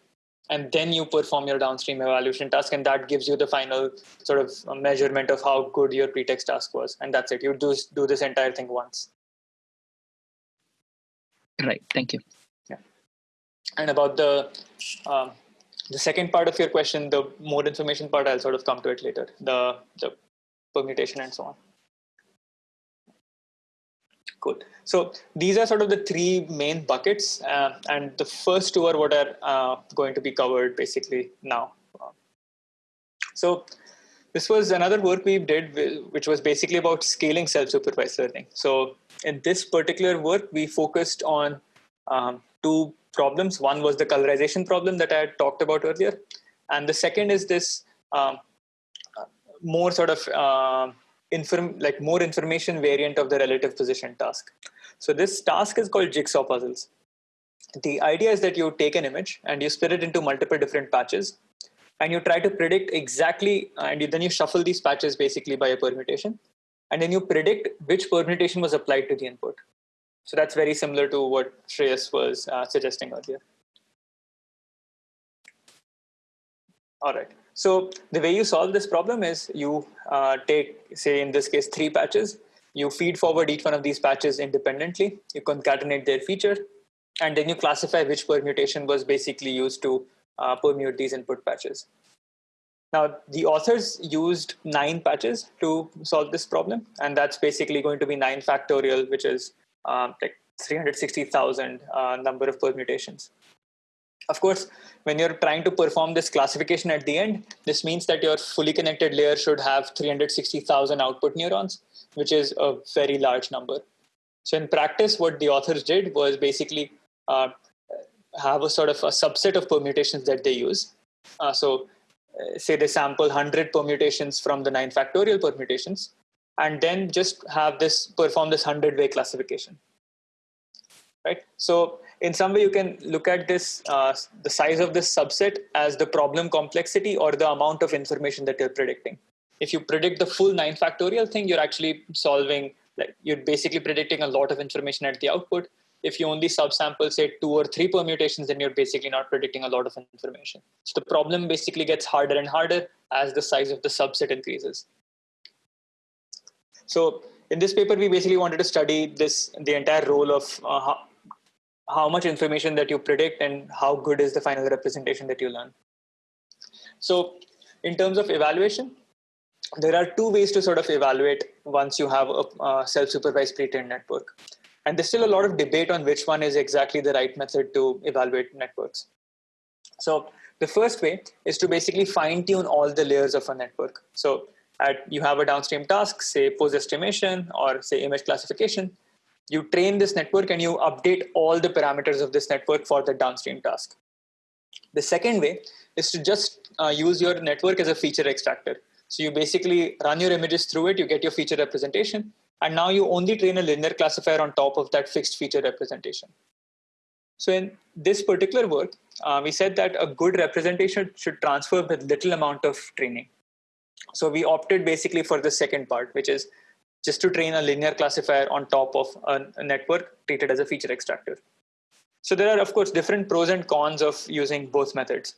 and then you perform your downstream evaluation task and that gives you the final sort of uh, measurement of how good your pretext task was and that's it you do do this entire thing once Right. Thank you. Yeah. And about the um, the second part of your question the more information part i'll sort of come to it later the the permutation and so on cool so these are sort of the three main buckets uh, and the first two are what are uh, going to be covered basically now. So this was another work we did which was basically about scaling self-supervised learning. So in this particular work we focused on um, two problems. One was the colorization problem that I had talked about earlier, and the second is this um, uh, more sort of uh, inform like more information variant of the relative position task. So this task is called jigsaw puzzles. The idea is that you take an image and you split it into multiple different patches, and you try to predict exactly, and then you shuffle these patches basically by a permutation, and then you predict which permutation was applied to the input. So that's very similar to what Shreyas was uh, suggesting earlier. All right. So the way you solve this problem is you uh, take, say in this case, three patches. You feed forward each one of these patches independently. You concatenate their feature, and then you classify which permutation was basically used to uh, permute these input patches. Now, the authors used nine patches to solve this problem, and that's basically going to be nine factorial, which is um, like 360,000 uh, number of permutations. Of course, when you're trying to perform this classification at the end, this means that your fully connected layer should have 360,000 output neurons, which is a very large number. So in practice, what the authors did was basically uh, have a sort of a subset of permutations that they use. Uh, so uh, say they sample 100 permutations from the 9 factorial permutations, and then just have this perform this 100 way classification right so in some way you can look at this uh, the size of this subset as the problem complexity or the amount of information that you're predicting if you predict the full 9 factorial thing you're actually solving like you're basically predicting a lot of information at the output if you only subsample, say, two or three permutations, then you're basically not predicting a lot of information. So the problem basically gets harder and harder as the size of the subset increases. So in this paper, we basically wanted to study this the entire role of uh, how, much information that you predict and how good is the final representation that you learn. So in terms of evaluation, there are two ways to sort of evaluate once you have a, a self-supervised pre-trained network. And there's still a lot of debate on which one is exactly the right method to evaluate networks. So the first way is to basically fine tune all the layers of a network. So at, you have a downstream task, say pose estimation or say image classification. You train this network and you update all the parameters of this network for the downstream task. The second way is to just uh, use your network as a feature extractor. So you basically run your images through it, you get your feature representation, and now you only train a linear classifier on top of that fixed feature representation. So in this particular work, uh, we said that a good representation should transfer with little amount of training. So we opted basically for the second part, which is just to train a linear classifier on top of a, network treated as a feature extractor. So there are, of course, different pros and cons of using both methods.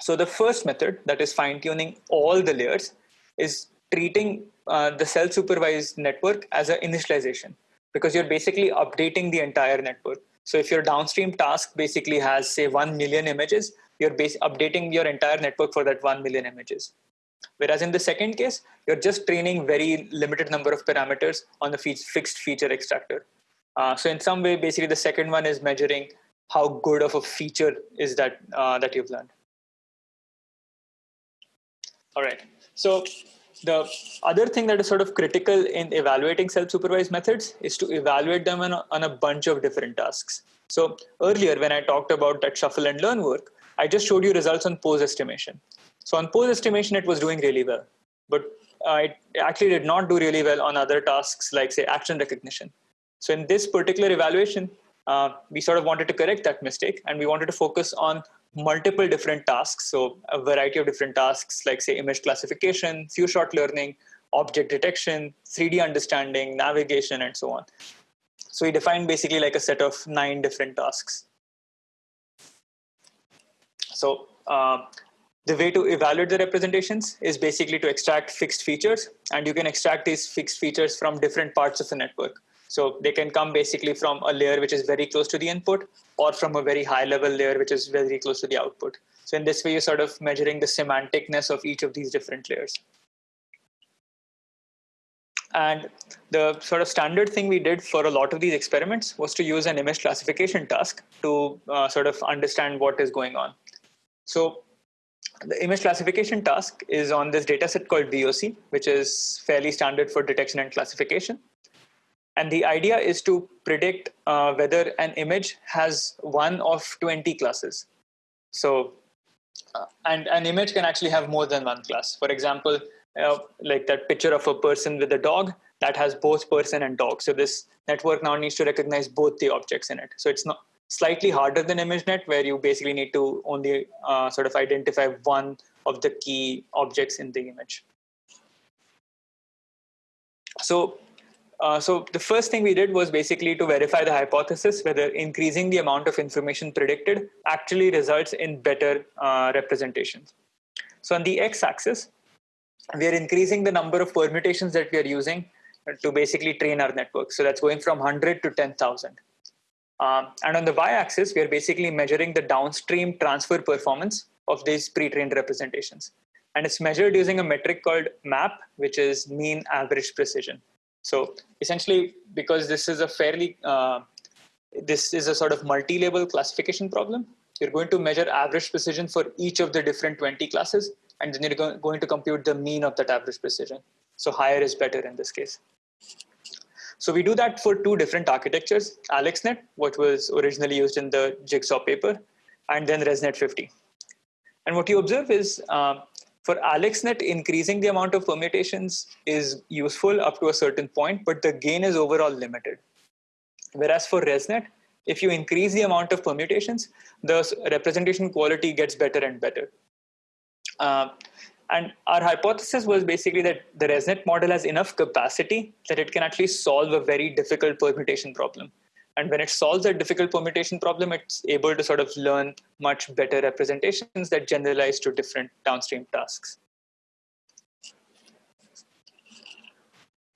So the first method, that is fine-tuning all the layers, is treating uh, the self-supervised network as an initialization because you're basically updating the entire network. So if your downstream task basically has, say, 1 million images, you're updating your entire network for that 1 million images. Whereas in the second case, you're just training very limited number of parameters on the fixed feature extractor. Uh, so in some way, basically the second one is measuring how good of a feature is that uh, that you've learned. All right. So the other thing that is sort of critical in evaluating self-supervised methods is to evaluate them on a, on a bunch of different tasks. So earlier when I talked about that shuffle and learn work, I just showed you results on pose estimation. So on pose estimation, it was doing really well, but uh, it actually did not do really well on other tasks like say action recognition. So in this particular evaluation, uh, we sort of wanted to correct that mistake and we wanted to focus on multiple different tasks. So a variety of different tasks like say image classification, few shot learning, object detection, 3D understanding, navigation, and so on. So we defined basically like a set of nine different tasks. So uh, the way to evaluate the representations is basically to extract fixed features and you can extract these fixed features from different parts of the network. So they can come basically from a layer which is very close to the input or from a very high level layer which is very close to the output. So in this way, you're sort of measuring the semanticness of each of these different layers. And the sort of standard thing we did for a lot of these experiments was to use an image classification task to uh, sort of understand what is going on. So the image classification task is on this dataset called VOC, which is fairly standard for detection and classification. And the idea is to predict uh, whether an image has one of 20 classes. So, uh, and an image can actually have more than one class. For example, uh, like that picture of a person with a dog that has both person and dog. So this network now needs to recognize both the objects in it. So it's not slightly harder than ImageNet, where you basically need to only uh, sort of identify one of the key objects in the image. So uh, so the first thing we did was basically to verify the hypothesis whether increasing the amount of information predicted actually results in better uh, representations. So on the x-axis, we are increasing the number of permutations that we are using to basically train our network. So that's going from 100 to 10,000. Um, and on the y-axis, we are basically measuring the downstream transfer performance of these pre-trained representations. And it's measured using a metric called MAP, which is mean average precision. So essentially, because this is a fairly, uh, this is a sort of multi-level classification problem, you're going to measure average precision for each of the different 20 classes, and then you're going to compute the mean of that average precision. So higher is better in this case. So we do that for two different architectures, AlexNet, what was originally used in the Jigsaw paper, and then ResNet 50. And what you observe is uh, for AlexNet, increasing the amount of permutations is useful up to a certain point, but the gain is overall limited. Whereas for ResNet, if you increase the amount of permutations, the representation quality gets better and better. Uh, and our hypothesis was basically that the ResNet model has enough capacity that it can actually solve a very difficult permutation problem. And when it solves a difficult permutation problem, it's able to sort of learn much better representations that generalize to different downstream tasks.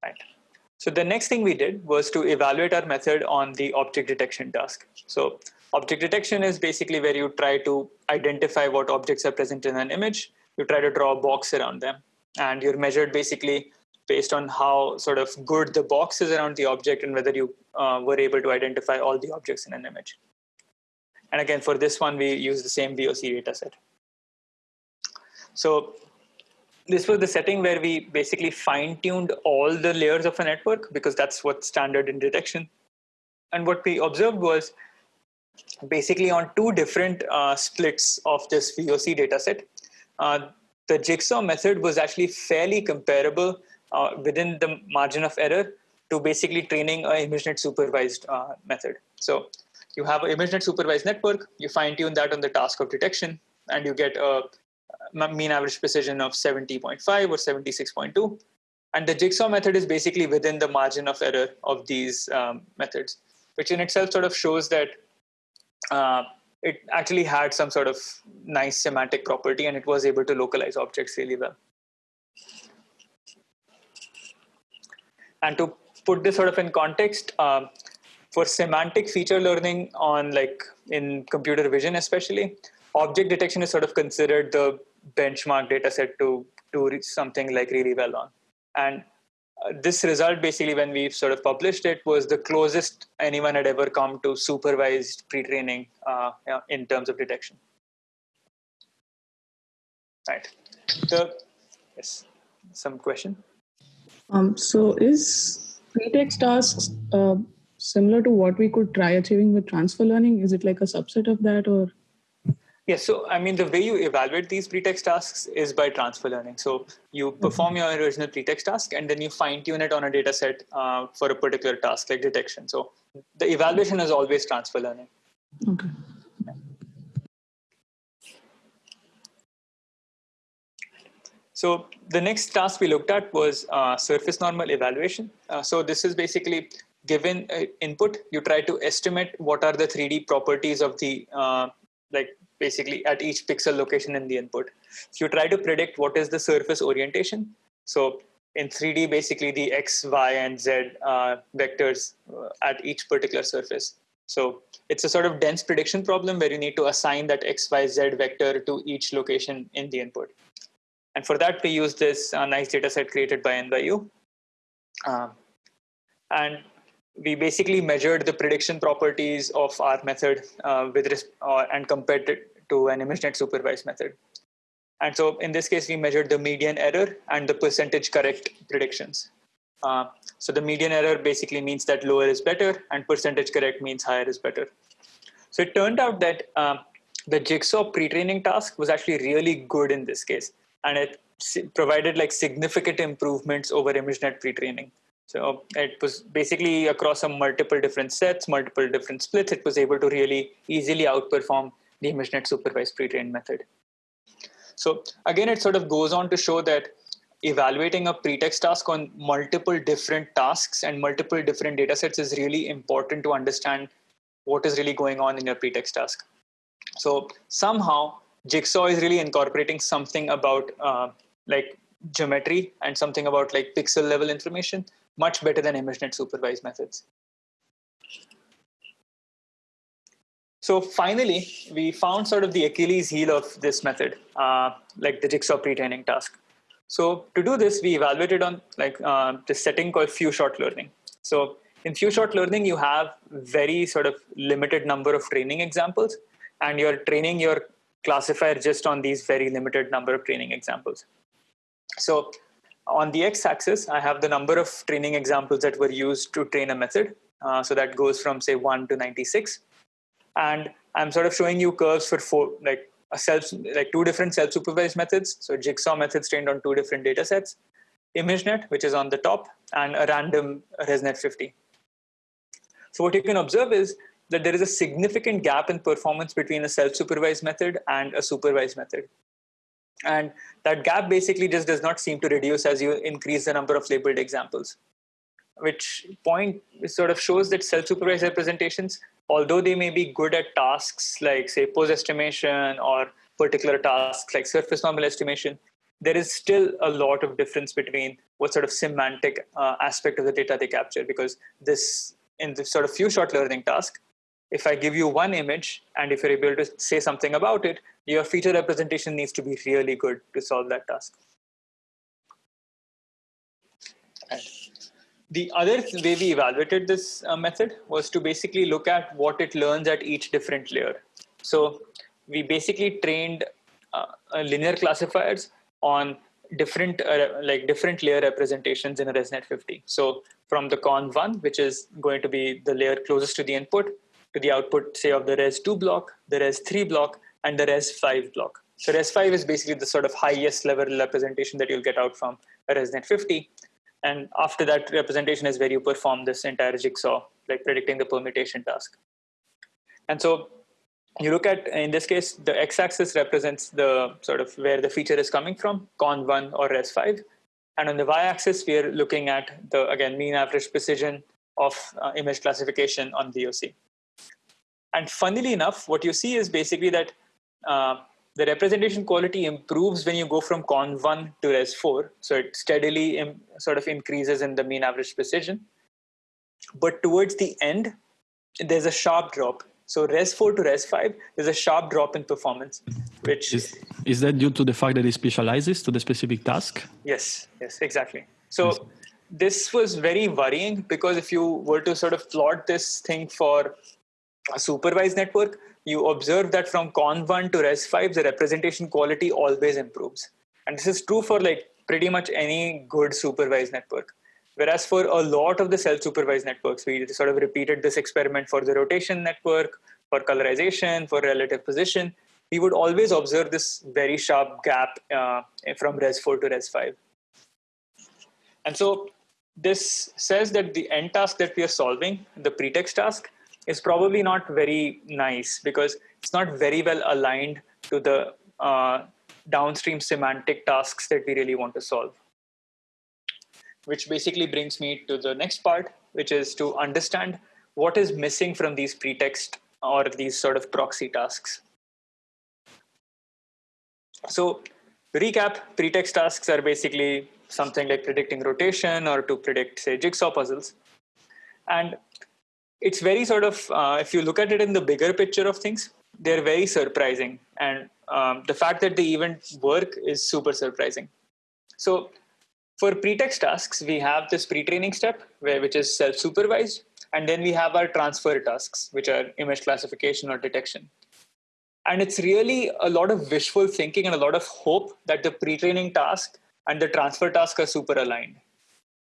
Right. So the next thing we did was to evaluate our method on the object detection task. So object detection is basically where you try to identify what objects are present in an image. You try to draw a box around them. And you're measured basically based on how sort of good the box is around the object and whether you uh, were able to identify all the objects in an image. And again, for this one, we use the same VOC dataset. So this was the setting where we basically fine-tuned all the layers of a network because that's what's standard in detection. And what we observed was basically on two different uh, splits of this VOC dataset, uh, the jigsaw method was actually fairly comparable uh, within the margin of error to basically training a ImageNet supervised uh, method. So you have an ImageNet supervised network, you fine-tune that on the task of detection, and you get a mean average precision of 70.5 or 76.2. And the jigsaw method is basically within the margin of error of these um, methods, which in itself sort of shows that uh, it actually had some sort of nice semantic property and it was able to localize objects really well. And to put this sort of in context, um, for semantic feature learning on like in computer vision especially, object detection is sort of considered the benchmark data set to do something like really well on. And this result basically when we sort of published it was the closest anyone had ever come to supervised pre-training uh, in terms of detection. Right. The, yes, some question? Um, so is pretext tasks uh, similar to what we could try achieving with transfer learning? Is it like a subset of that or? Yes, so I mean, the way you evaluate these pretext tasks is by transfer learning. So you perform your original pretext task and then you fine tune it on a data set uh, for a particular task like detection. So the evaluation is always transfer learning. Okay. So the next task we looked at was uh, surface normal evaluation. Uh, so this is basically given uh, input, you try to estimate what are the 3D properties of the, uh, like basically at each pixel location in the input. So you try to predict what is the surface orientation. So in 3D, basically the X, Y, and Z uh, vectors uh, at each particular surface. So it's a sort of dense prediction problem where you need to assign that X, Y, Z vector to each location in the input. And for that, we use this uh, nice data set created by NYU. Um, and we basically measured the prediction properties of our method uh, with uh, and compared it to an ImageNet supervised method. And so in this case, we measured the median error and the percentage correct predictions. Uh, so the median error basically means that lower is better and percentage correct means higher is better. So it turned out that uh, the jigsaw pre-training task was actually really good in this case and it provided like significant improvements over ImageNet pre-training. So it was basically across some multiple different sets, multiple different splits, it was able to really easily outperform the ImageNet supervised pre-trained method. So again, it sort of goes on to show that evaluating a pretext task on multiple different tasks and multiple different data sets is really important to understand what is really going on in your pretext task. So somehow Jigsaw is really incorporating something about uh, like geometry and something about like pixel level information much better than ImageNet supervised methods. So finally, we found sort of the Achilles heel of this method, uh, like the jigsaw pre-training task. So to do this, we evaluated on like uh, this setting called few shot learning. So in few shot learning, you have very sort of limited number of training examples, and you're training your classifier just on these very limited number of training examples. So on the x-axis, I have the number of training examples that were used to train a method. Uh, so that goes from say 1 to 96. And I'm sort of showing you curves for four, like a self, like two different self-supervised methods. So jigsaw methods trained on two different data sets, ImageNet, which is on the top, and a random ResNet 50. So what you can observe is that there is a significant gap in performance between a self-supervised method and a supervised method. And that gap basically just does not seem to reduce as you increase the number of labeled examples. which point sort of shows that self-supervised representations, although they may be good at tasks like say pose estimation or particular tasks like surface normal estimation, there is still a lot of difference between what sort of semantic uh, aspect of the data they capture because this in this sort of few shot learning task if i give you one image and if you're able to say something about it your feature representation needs to be really good to solve that task the other way we evaluated this uh, method was to basically look at what it learns at each different layer so we basically trained uh, linear classifiers on different uh, like different layer representations in a ResNet 50. So from the conv1, which is going to be the layer closest to the input, to the output, say of the res2 block, the res3 block, and the res5 block. So res5 is basically the sort of highest level representation that you'll get out from a ResNet 50. And after that representation is where you perform this entire jigsaw, like predicting the permutation task. And so you look at in this case the x-axis represents the sort of where the feature is coming from conv1 or res5 and on the y-axis we are looking at the again mean average precision of uh, image classification on voc and funnily enough what you see is basically that uh, the representation quality improves when you go from conv1 to res4 so it steadily sort of increases in the mean average precision but towards the end there's a sharp drop so res4 to res5, there's a sharp drop in performance, mhm. which is, is that due to the fact that it specializes to the specific task? Yes, yes, exactly. So yes. this was very worrying because if you were to sort of plot this thing for a supervised network, you observe that from conv1 to res5, the representation quality always improves. And this is true for like pretty much any good supervised network. Whereas for a lot of the self-supervised networks, we sort of repeated this experiment for the rotation network, for colorization, for relative position. We would always observe this very sharp gap uh, from res4 to res5. And so this says that the end task that we are solving, the pretext task, is probably not very nice because it's not very well aligned to the uh, downstream semantic tasks that we really want to solve which basically brings me to the next part, which is to understand what is missing from these pretext or these sort of proxy tasks. So recap, pretext tasks are basically something like predicting rotation or to predict, say, jigsaw puzzles. And it's very sort of, uh, if you look at it in the bigger picture of things, they're very surprising. And um, the fact that they even work is super surprising. So for pretext tasks, we have this pre-training step, where, which is self-supervised, and then we have our transfer tasks, which are image classification or detection. And it's really a lot of wishful thinking and a lot of hope that the pre-training task and the transfer task are super aligned.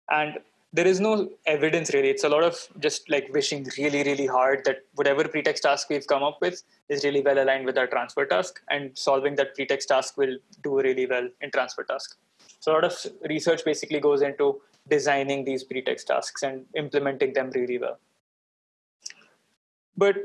And there is no evidence really. It's a lot of just like wishing really, really hard that whatever pretext task we've come up with is really well aligned with our transfer task, and solving that pretext task will do really well in transfer task. So a lot of research basically goes into designing these pretext tasks and implementing them really well. But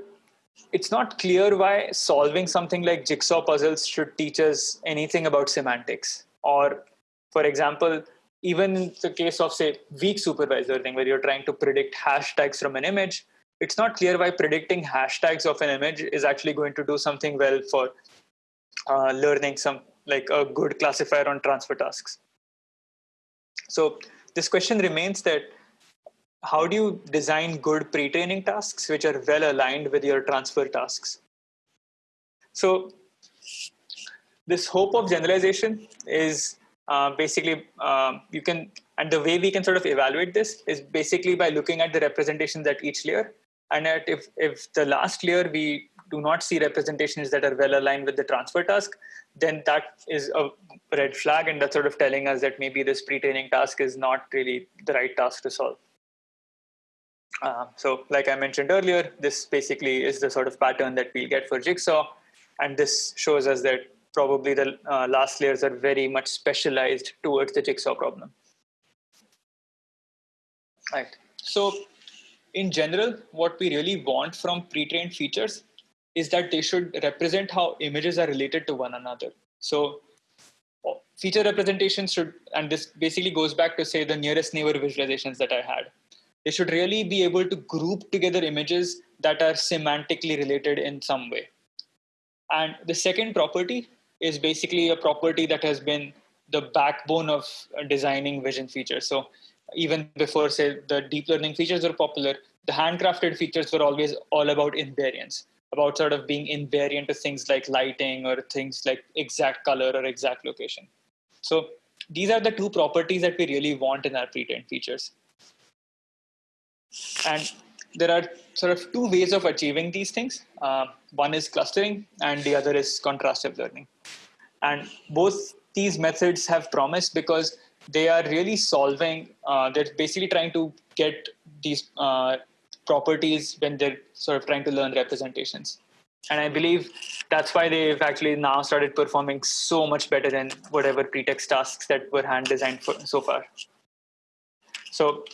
it's not clear why solving something like jigsaw puzzles should teach us anything about semantics. Or, for example, even in the case of, say, weak supervisor thing where you're trying to predict hashtags from an image, it's not clear why predicting hashtags of an image is actually going to do something well for uh, learning some like a good classifier on transfer tasks. So this question remains that how do you design good pre-training tasks which are well aligned with your transfer tasks? So this hope of generalization is basically uh, you can and the way we can sort of evaluate this is basically by looking at the representations at each layer and at if if the last layer we do not see representations that are well aligned with the transfer task then that is a red flag and that's sort of telling us that maybe this pre-training task is not really the right task to solve. Uh, so like I mentioned earlier, this basically is the sort of pattern that we'll get for Jigsaw. And this shows us that probably the uh, last layers are very much specialized towards the Jigsaw problem. Right. So in general, what we really want from pre-trained features is that they should represent how images are related to one another. So feature representation should, and this basically goes back to say the nearest neighbor visualizations that I had. they should really be able to group together images that are semantically related in some way. And the second property is basically a property that has been the backbone of designing vision features. So even before, say, the deep learning features were popular, the handcrafted features were always all about invariance, about sort of being invariant to things like lighting or things like exact color or exact location. So these are the two properties that we really want in our pre-trained features. And there are sort of two ways of achieving these things. Uh, one is clustering and the other is contrastive learning. And both these methods have promise because they are really solving, uh, they're basically trying to get these uh, properties when they're sort of trying to learn representations. And I believe that's why they've actually now started performing so much better than whatever pretext tasks that were hand designed for so far. So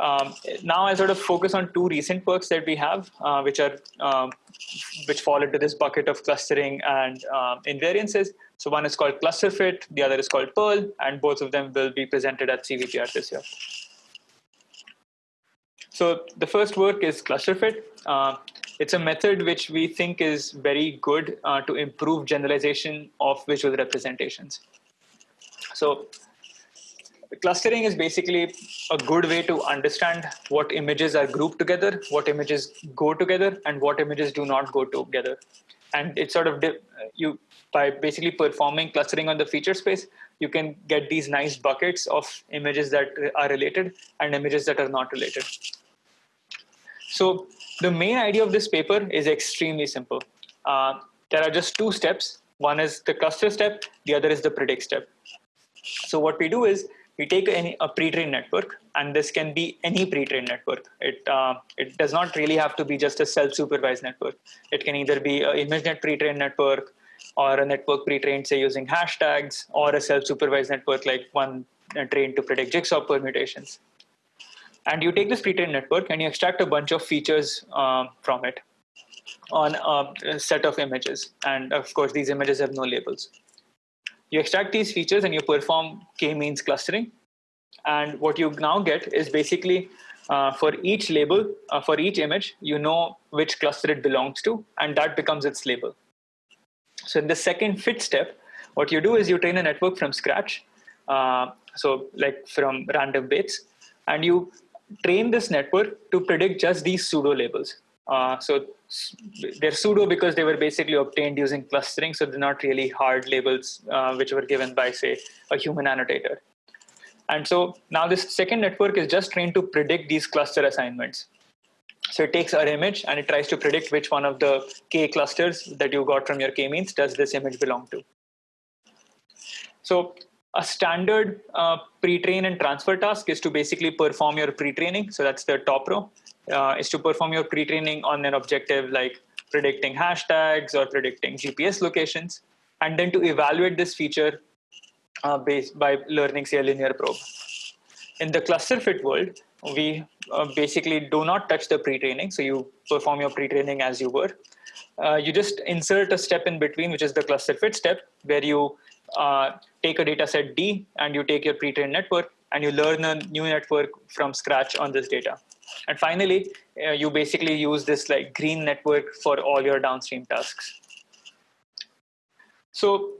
um, now I sort of focus on two recent works that we have, uh, which are um, which fall into this bucket of clustering and uh, invariances. So one is called ClusterFit, the other is called PIRL, and both of them will be presented at CVPR this year. So the first work is ClusterFit. Uh, it's a method which we think is very good uh, to improve generalization of visual representations. So clustering is basically a good way to understand what images are grouped together, what images go together, and what images do not go together. And it's sort of you by basically performing clustering on the feature space, you can get these nice buckets of images that are related and images that are not related. So the main idea of this paper is extremely simple. Uh, there are just two steps. One is the cluster step, the other is the predict step. So what we do is we take any, a pre-trained network, and this can be any pre-trained network. It, uh, it does not really have to be just a self-supervised network. It can either be an ImageNet pre-trained network, or a network pre-trained, say, using hashtags, or a self-supervised network like one uh, trained to predict jigsaw permutations. And you take this pre-trained network and you extract a bunch of features um, from it on a set of images. And of course, these images have no labels. You extract these features and you perform k-means clustering. And what you now get is basically uh, for each label, uh, for each image, you know which cluster it belongs to, and that becomes its label. So in the second fit step, what you do is you train a network from scratch, uh, so like from random bits, and you train this network to predict just these pseudo labels. Uh, so they're pseudo because they were basically obtained using clustering, so they're not really hard labels uh, which were given by, say, a human annotator. And so now this second network is just trained to predict these cluster assignments. So it takes our image and it tries to predict which one of the k clusters that you got from your k-means does this image belong to. So a standard uh, pre-train and transfer task is to basically perform your pre-training. So that's the top row uh, is to perform your pre-training on an objective like predicting hashtags or predicting GPS locations, and then to evaluate this feature uh, based by learning, say, a linear probe. In the cluster fit world, we uh, basically do not touch the pre-training. So you perform your pre-training as you were. Uh, you just insert a step in between, which is the cluster fit step, where you uh, take a data set D and you take your pre-trained network and you learn a new network from scratch on this data. And finally, uh, you basically use this like green network for all your downstream tasks. So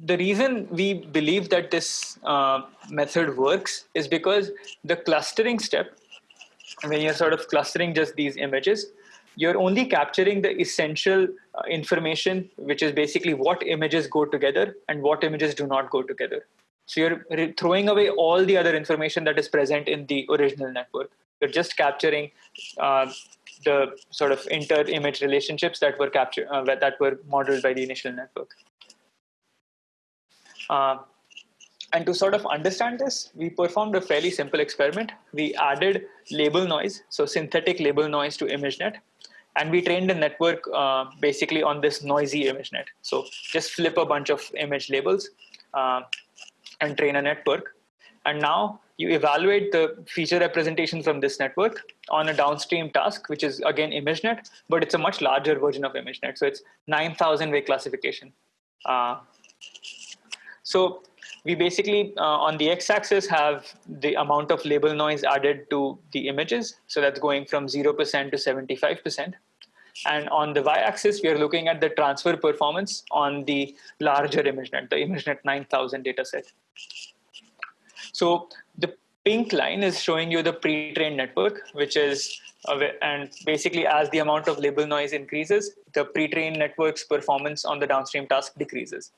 the reason we believe that this uh, method works is because the clustering step, when you're sort of clustering just these images, you're only capturing the essential uh, information, which is basically what images go together and what images do not go together. So you're throwing away all the other information that is present in the original network. You're just capturing uh, the sort of inter-image relationships that were captured uh, that were modeled by the initial network. Uh, and to sort of understand this, we performed a fairly simple experiment. We added label noise, so synthetic label noise to ImageNet, and we trained a network uh, basically on this noisy ImageNet. So just flip a bunch of image labels uh, and train a network. And now you evaluate the feature representation from this network on a downstream task, which is again ImageNet, but it's a much larger version of ImageNet. So it's 9,000 way classification. Uh, so we basically uh, on the x-axis have the amount of label noise added to the images. So that's going from 0% to 75%. And on the y-axis, we are looking at the transfer performance on the larger ImageNet, the ImageNet 9000 dataset. So the pink line is showing you the pre-trained network, which is, and basically as the amount of label noise increases, the pre-trained network's performance on the downstream task decreases.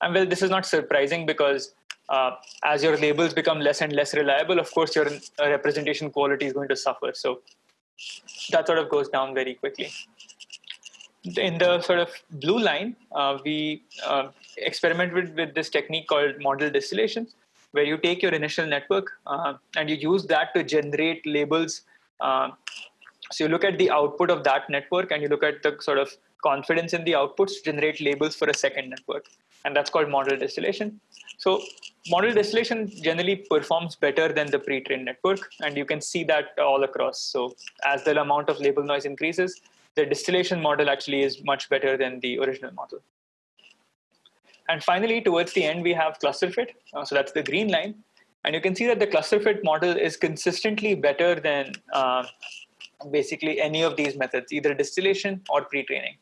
And well, this is not surprising because uh, as your labels become less and less reliable, of course, your uh, representation quality is going to suffer. So that sort of goes down very quickly. In the sort of blue line, uh, we uh, experimented with this technique called model distillation, where you take your initial network uh, and you use that to generate labels. Uh, so you look at the output of that network and you look at the sort of confidence in the outputs generate labels for a second network. And that's called model distillation. So model distillation generally performs better than the pre-trained network, and you can see that all across. So as the amount of label noise increases, the distillation model actually is much better than the original model. And finally, towards the end, we have cluster fit. Uh, so that's the green line. And you can see that the cluster fit model is consistently better than uh, basically any of these methods, either distillation or pre-training,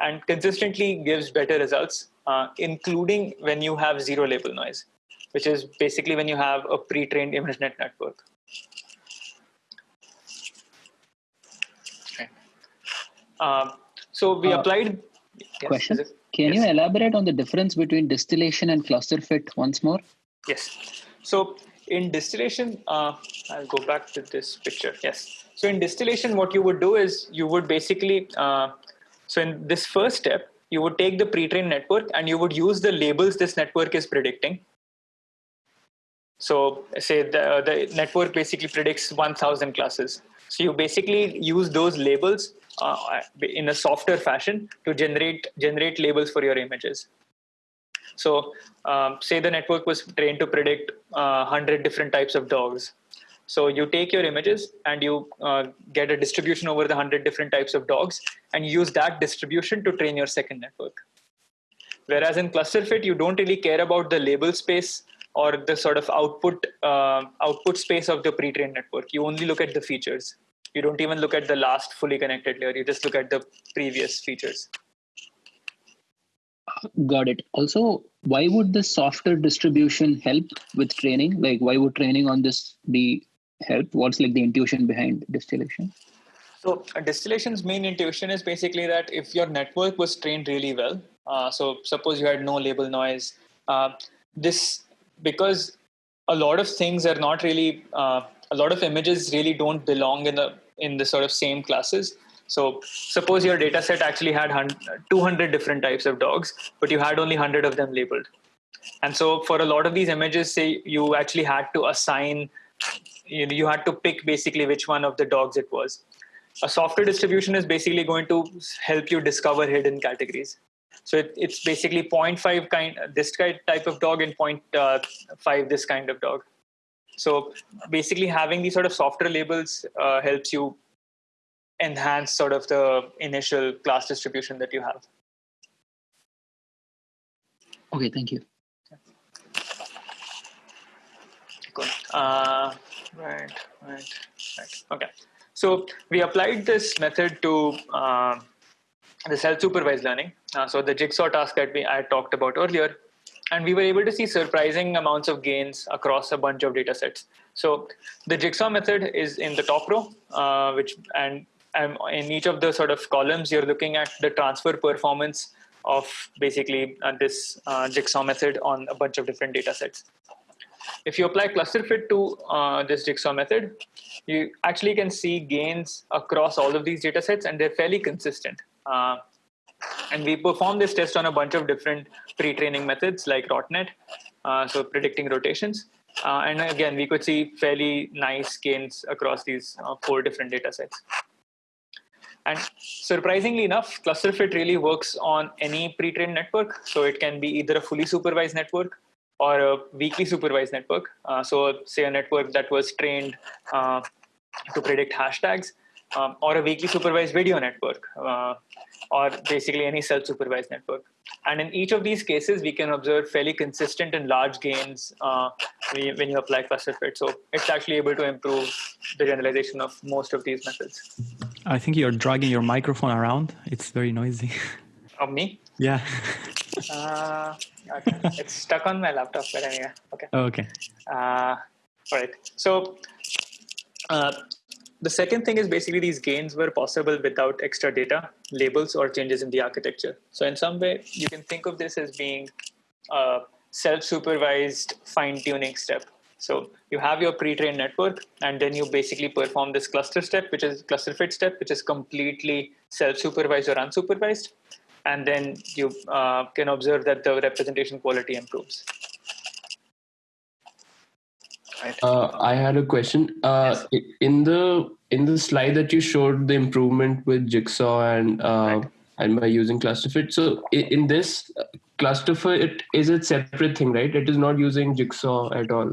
and consistently gives better results, uh, including when you have zero label noise which is basically when you have a pre-trained ImageNet network. Okay. Um, so we uh, applied. Yes, question: Can yes. you elaborate on the difference between distillation and cluster fit once more? Yes. So in distillation, uh, I'll go back to this picture. Yes. So in distillation, what you would do is you would basically, uh, so in this first step, you would take the pre-trained network and you would use the labels this network is predicting so say the, the network basically predicts 1000 classes. So you basically use those labels uh, in a softer fashion to generate, generate labels for your images. So um, say the network was trained to predict uh, 100 different types of dogs. So you take your images and you uh, get a distribution over the 100 different types of dogs and use that distribution to train your second network. Whereas in cluster fit, you don't really care about the label space or the sort of output uh, output space of the pre-trained network. You only look at the features. You don't even look at the last fully connected layer. You just look at the previous features. Got it. Also, why would the software distribution help with training? Like, why would training on this be help? What's like the intuition behind distillation? So, distillation's main intuition is basically that if your network was trained really well, uh, so suppose you had no label noise, uh, this because a lot of things are not really uh, a lot of images really don't belong in the in the sort of same classes. So suppose your data set actually had 200 different types of dogs but you had only 100 of them labeled. And so for a lot of these images say you actually had to assign you, know, you had to pick basically which one of the dogs it was. A software distribution is basically going to help you discover hidden categories so it, it's basically 0.5 kind this type of dog and 0.5 this kind of dog. So basically having these sort of softer labels uh, helps you enhance sort of the initial class distribution that you have. Okay, thank you. Cool. Uh, right, right, right. Okay. So we applied this method to uh, the self-supervised learning. Uh, so the jigsaw task that we I talked about earlier, and we were able to see surprising amounts of gains across a bunch of data sets. So the jigsaw method is in the top row, uh, which and, and in each of the sort of columns, you're looking at the transfer performance of basically uh, this uh, jigsaw method on a bunch of different data sets. If you apply cluster fit to uh, this jigsaw method, you actually can see gains across all of these data sets and they're fairly consistent. Uh, and we perform this test on a bunch of different pre-training methods like RotNet, uh, so predicting rotations. Uh, and again, we could see fairly nice gains across these uh, four different data sets. And surprisingly enough, cluster fit really works on any pre-trained network. So it can be either a fully supervised network or a weakly supervised network. Uh, so say a network that was trained uh, to predict hashtags um, or a weakly supervised video network. Uh, or basically any self-supervised network. And in each of these cases, we can observe fairly consistent and large gains uh, when, you, apply cluster fit. So it's actually able to improve the generalization of most of these methods. I think you're dragging your microphone around. It's very noisy. (laughs) Of me? yeah. (laughs) Uh, okay. it's stuck on my laptop, but anyway, okay. Okay. Uh, all right. So uh, the second thing is basically these gains were possible without extra data, labels, or changes in the architecture. So in some way, you can think of this as being a self-supervised fine-tuning step. So you have your pre-trained network, and then you basically perform this cluster step, which is cluster fit step, which is completely self-supervised or unsupervised and then you uh, can observe that the representation quality improves. Uh, I had a question. Uh, yes. In the in the slide that you showed the improvement with Jigsaw and uh, right. and by using ClusterFit. So in this uh, ClusterFit is a separate thing, right? It is not using Jigsaw at all.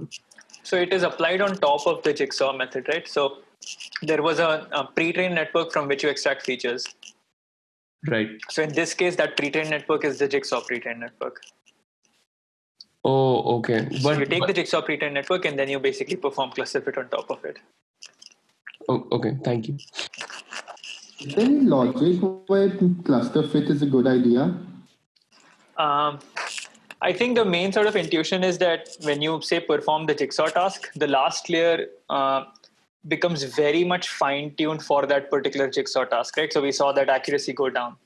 So it is applied on top of the Jigsaw method, right? So there was a, a pre-trained network from which you extract features Right. So in this case, that pre-trained network is the Jigsaw pre-trained network. Oh, okay. But so you take but, the Jigsaw pre-trained network and then you basically perform cluster fit on top of it. Oh, okay. Thank you. Is there any logic why cluster fit is a good idea? Um, I think the main sort of intuition is that when you say perform the jigsaw task, the last layer uh, becomes very much fine tuned for that particular jigsaw task, right? So we saw that accuracy go down.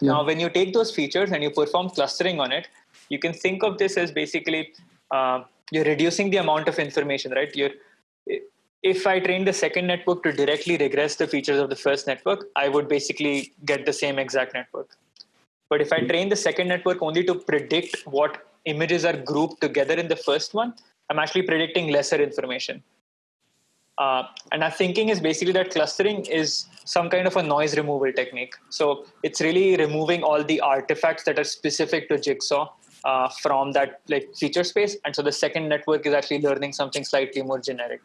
Yeah. Now, when you take those features and you perform clustering on it, you can think of this as basically uh, you're reducing the amount of information, right? You're, if I train the second network to directly regress the features of the first network, I would basically get the same exact network. But if I hmm. train the second network only to predict what images are grouped together in the first one, I'm actually predicting lesser information. Uh, and our thinking is basically that clustering is some kind of a noise removal technique. So it's really removing all the artifacts that are specific to Jigsaw uh, from that like feature space. And so the second network is actually learning something slightly more generic.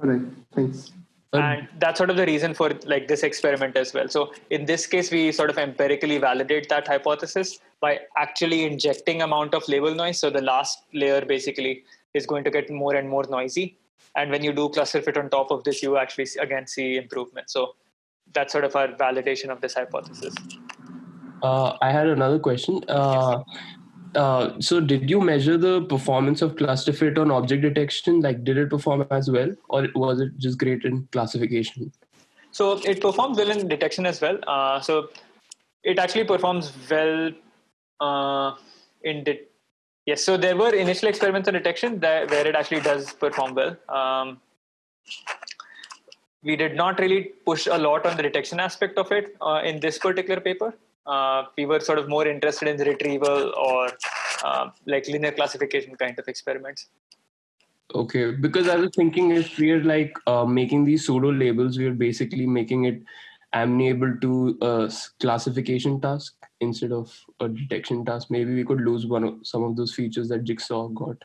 All right, thanks. And that's sort of the reason for like this experiment as well. So in this case, we sort of empirically validate that hypothesis by actually injecting amount of label noise. So the last layer basically is going to get more and more noisy and when you do cluster fit on top of this, you actually again see improvement. So that's sort of our validation of this hypothesis. Uh, I had another question. Uh, uh, so did you measure the performance of cluster fit on object detection? Like, did it perform as well, or was it just great in classification? So it performs well in detection as well. Uh, so it actually performs well uh, in de- Yes, so there were initial experiments on detection that, where it actually does perform well. Um, we did not really push a lot on the detection aspect of it uh, in this particular paper. Uh, we were sort of more interested in the retrieval or uh, like linear classification kind of experiments. Okay, because I was thinking if we are like uh, making these pseudo labels, we are basically making it amenable to a classification task instead of a detection task. Maybe we could lose one of some of those features that jigsaw got.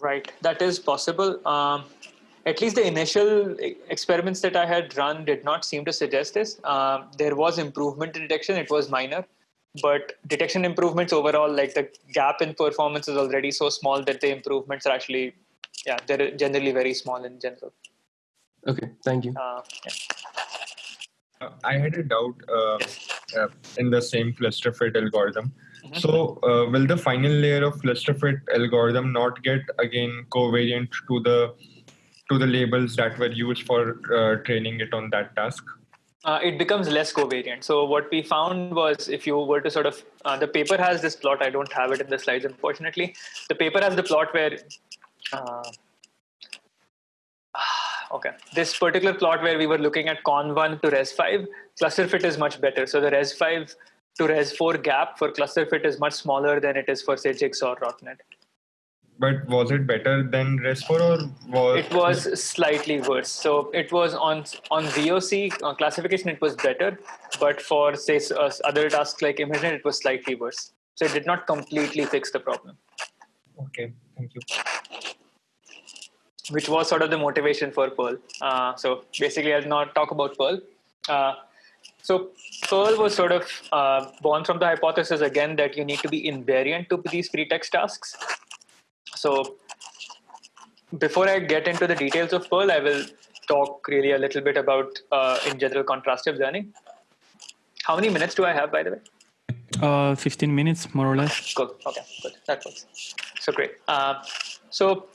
Right that is possible. Um, at least the initial experiments that i had run did not seem to suggest this uh, there was improvement in detection it was minor but detection improvements overall like the gap in performance is already so small that the improvements are actually yeah they're generally very small in general Okay, thank you. Uh, yeah. uh, I had a doubt uh, uh in the same cluster fit algorithm. Mm-hmm. So, uh, will the final layer of cluster fit algorithm not get again covariant to the to the labels that were used for uh, training it on that task? Uh, it becomes less covariant. So what we found was if you were to sort of uh, the paper has this plot. I don't have it in the slides, unfortunately. The paper has the plot where uh, (sighs) okay. This particular plot where we were looking at conv1 to res5, cluster fit is much better. So the res5 to res4 gap for cluster fit is much smaller than it is for say Jigsaw or RotNet. But was it better than res4 or was it was slightly worse? So it was on on VOC uh, classification it was better, but for say uh, other tasks like ImageNet it was slightly worse. So it did not completely fix the problem. Okay, thank you which was sort of the motivation for PIRL. Uh, so basically, I'll not talk about PIRL. Uh, so PIRL was sort of uh, born from the hypothesis again that you need to be invariant to these pretext tasks. So before I get into the details of PIRL, I will talk really a little bit about, uh, in general, contrastive learning. How many minutes do I have, by the way? Uh, 15 minutes, more or less. Cool. Okay, good. That works. So great. Uh, so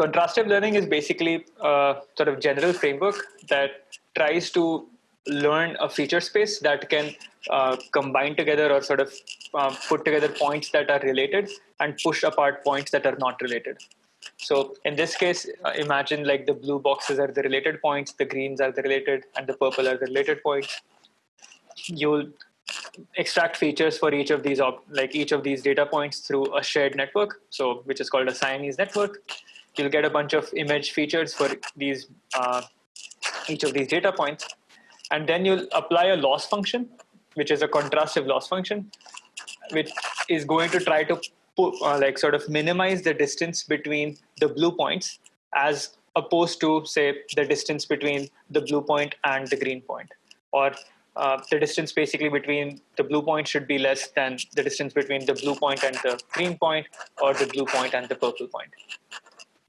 contrastive learning is basically a sort of general framework that tries to learn a feature space that can uh, combine together or sort of uh, put together points that are related and push apart points that are not related. So in this case, uh, imagine like the blue boxes are the related points, the greens are the related, and the purple are the related points. You'll extract features for each of these like each of these data points through a shared network, so which is called a Siamese network. You'll get a bunch of image features for these uh, each of these data points, and then you'll apply a loss function, which is a contrastive loss function, which is going to try to uh, like sort of minimize the distance between the blue points as opposed to say the distance between the blue point and the green point or uh, the distance basically between the blue point should be less than the distance between the blue point and the green point or the blue point and the purple point.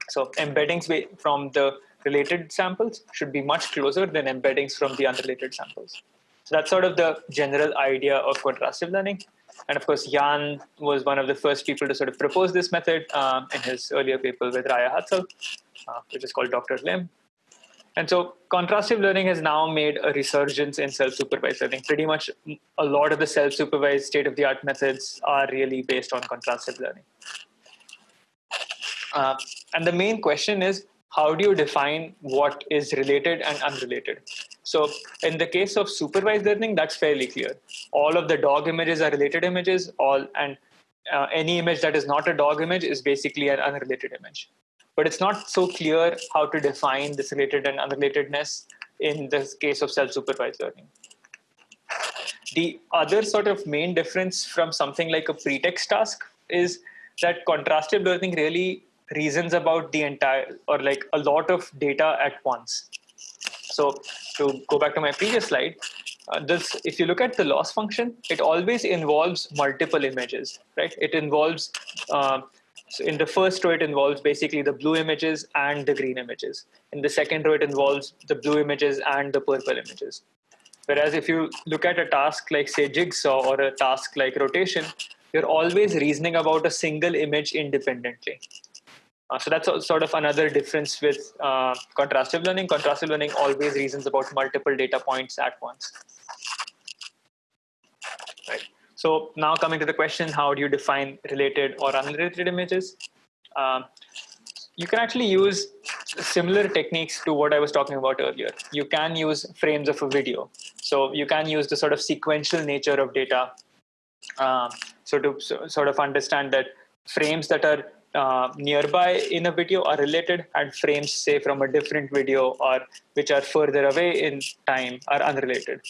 So embeddings from the related samples should be much closer than embeddings from the unrelated samples. So that's sort of the general idea of contrastive learning. And of course, Yann was one of the first people to sort of propose this method um, in his earlier paper with Raia Hadsell, uh, which is called DrLIM. And so contrastive learning has now made a resurgence in self-supervised learning. Pretty much a lot of the self-supervised state-of-the-art methods are really based on contrastive learning. Uh, and the main question is, how do you define what is related and unrelated? So in the case of supervised learning, that's fairly clear. All of the dog images are related images, all and uh, any image that is not a dog image is basically an unrelated image. But it's not so clear how to define this related and unrelatedness in the case of self-supervised learning. The other sort of main difference from something like a pretext task is that contrastive learning really reasons about the entire or like a lot of data at once. So to go back to my previous slide, uh, this if you look at the loss function, it always involves multiple images, right? It involves uh, so in the first row, it involves basically the blue images and the green images. In the second row, it involves the blue images and the purple images. Whereas if you look at a task like say jigsaw or a task like rotation, you're always reasoning about a single image independently. Uh, so that's a, sort of another difference with uh, contrastive learning. Contrastive learning always reasons about multiple data points at once. Right. So now coming to the question, how do you define related or unrelated images? Um, you can actually use similar techniques to what I was talking about earlier. You can use frames of a video. So you can use the sort of sequential nature of data. Um, so to so, sort of understand that frames that are uh, nearby in a video are related and frames say from a different video or which are further away in time are unrelated.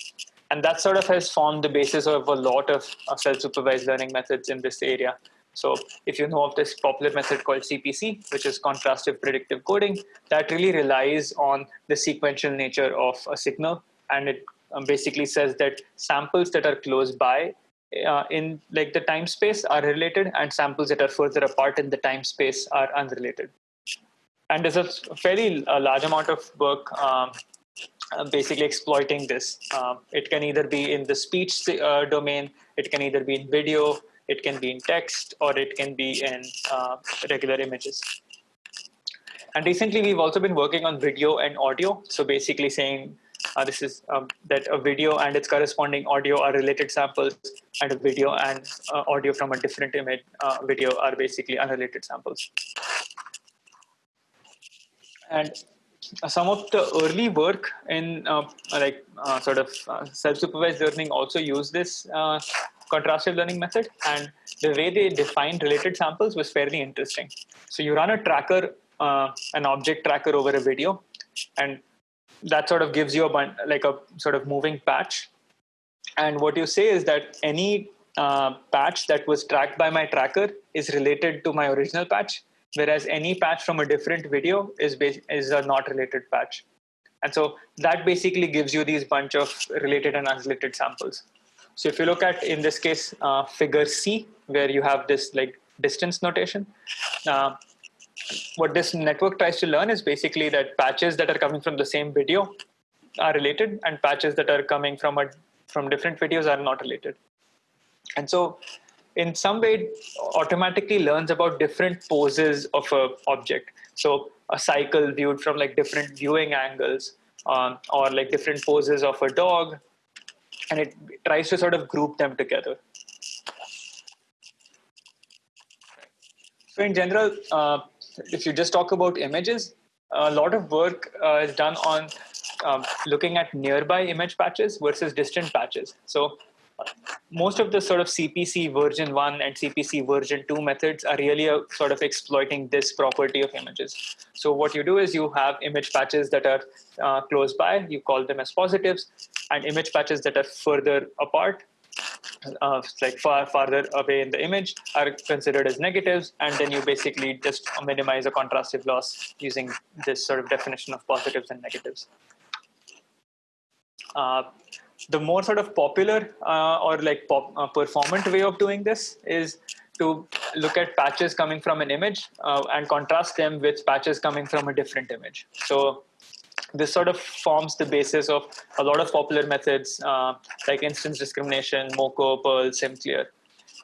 And that sort of has formed the basis of a lot of self-supervised learning methods in this area. So if you know of this popular method called cpc which is contrastive predictive coding that really relies on the sequential nature of a signal. And it um, basically says that samples that are close by uh, in like the time space are related and samples that are further apart in the time space are unrelated. And there's a fairly large amount of work um, uh, basically exploiting this. Um, it can either be in the speech uh, domain, it can either be in video, it can be in text, or it can be in uh, regular images. And recently, we've also been working on video and audio. So basically saying uh, this is um, that a video and its corresponding audio are related samples, and a video and uh, audio from a different image uh, video are basically unrelated samples. And some of the early work in uh, like uh, sort of uh, self-supervised learning also use this contrastive learning method, and the way they defined related samples was fairly interesting. So you run a tracker, an object tracker over a video, and that sort of gives you a bun- like a sort of moving patch. And what you say is that any uh, patch that was tracked by my tracker is related to my original patch, whereas any patch from a different video is is a not related patch. And so that basically gives you these bunch of related and unrelated samples. So if you look at, in this case, uh, figure C, where you have this like distance notation, uh, what this network tries to learn is basically that patches that are coming from the same video are related and patches that are coming from a, from different videos are not related. And so in some way it automatically learns about different poses of a object. So a cycle viewed from like different viewing angles um, or like different poses of a dog and it tries to sort of group them together. So in general, uh, if you just talk about images, a lot of work uh, is done on um, looking at nearby image patches versus distant patches. So most of the sort of CPC version 1 and CPC version 2 methods are really a, sort of exploiting this property of images. So what you do is you have image patches that are uh, close by, you call them as positives, and image patches that are further apart, uh, like far farther away in the image, are considered as negatives, and then you basically just minimize a contrastive loss using this sort of definition of positives and negatives. Uh, the more sort of popular uh, or like pop, uh, performant way of doing this is to look at patches coming from an image uh, and contrast them with patches coming from a different image. So this sort of forms the basis of a lot of popular methods uh, like instance discrimination, MoCo, PIRL, SimCLR.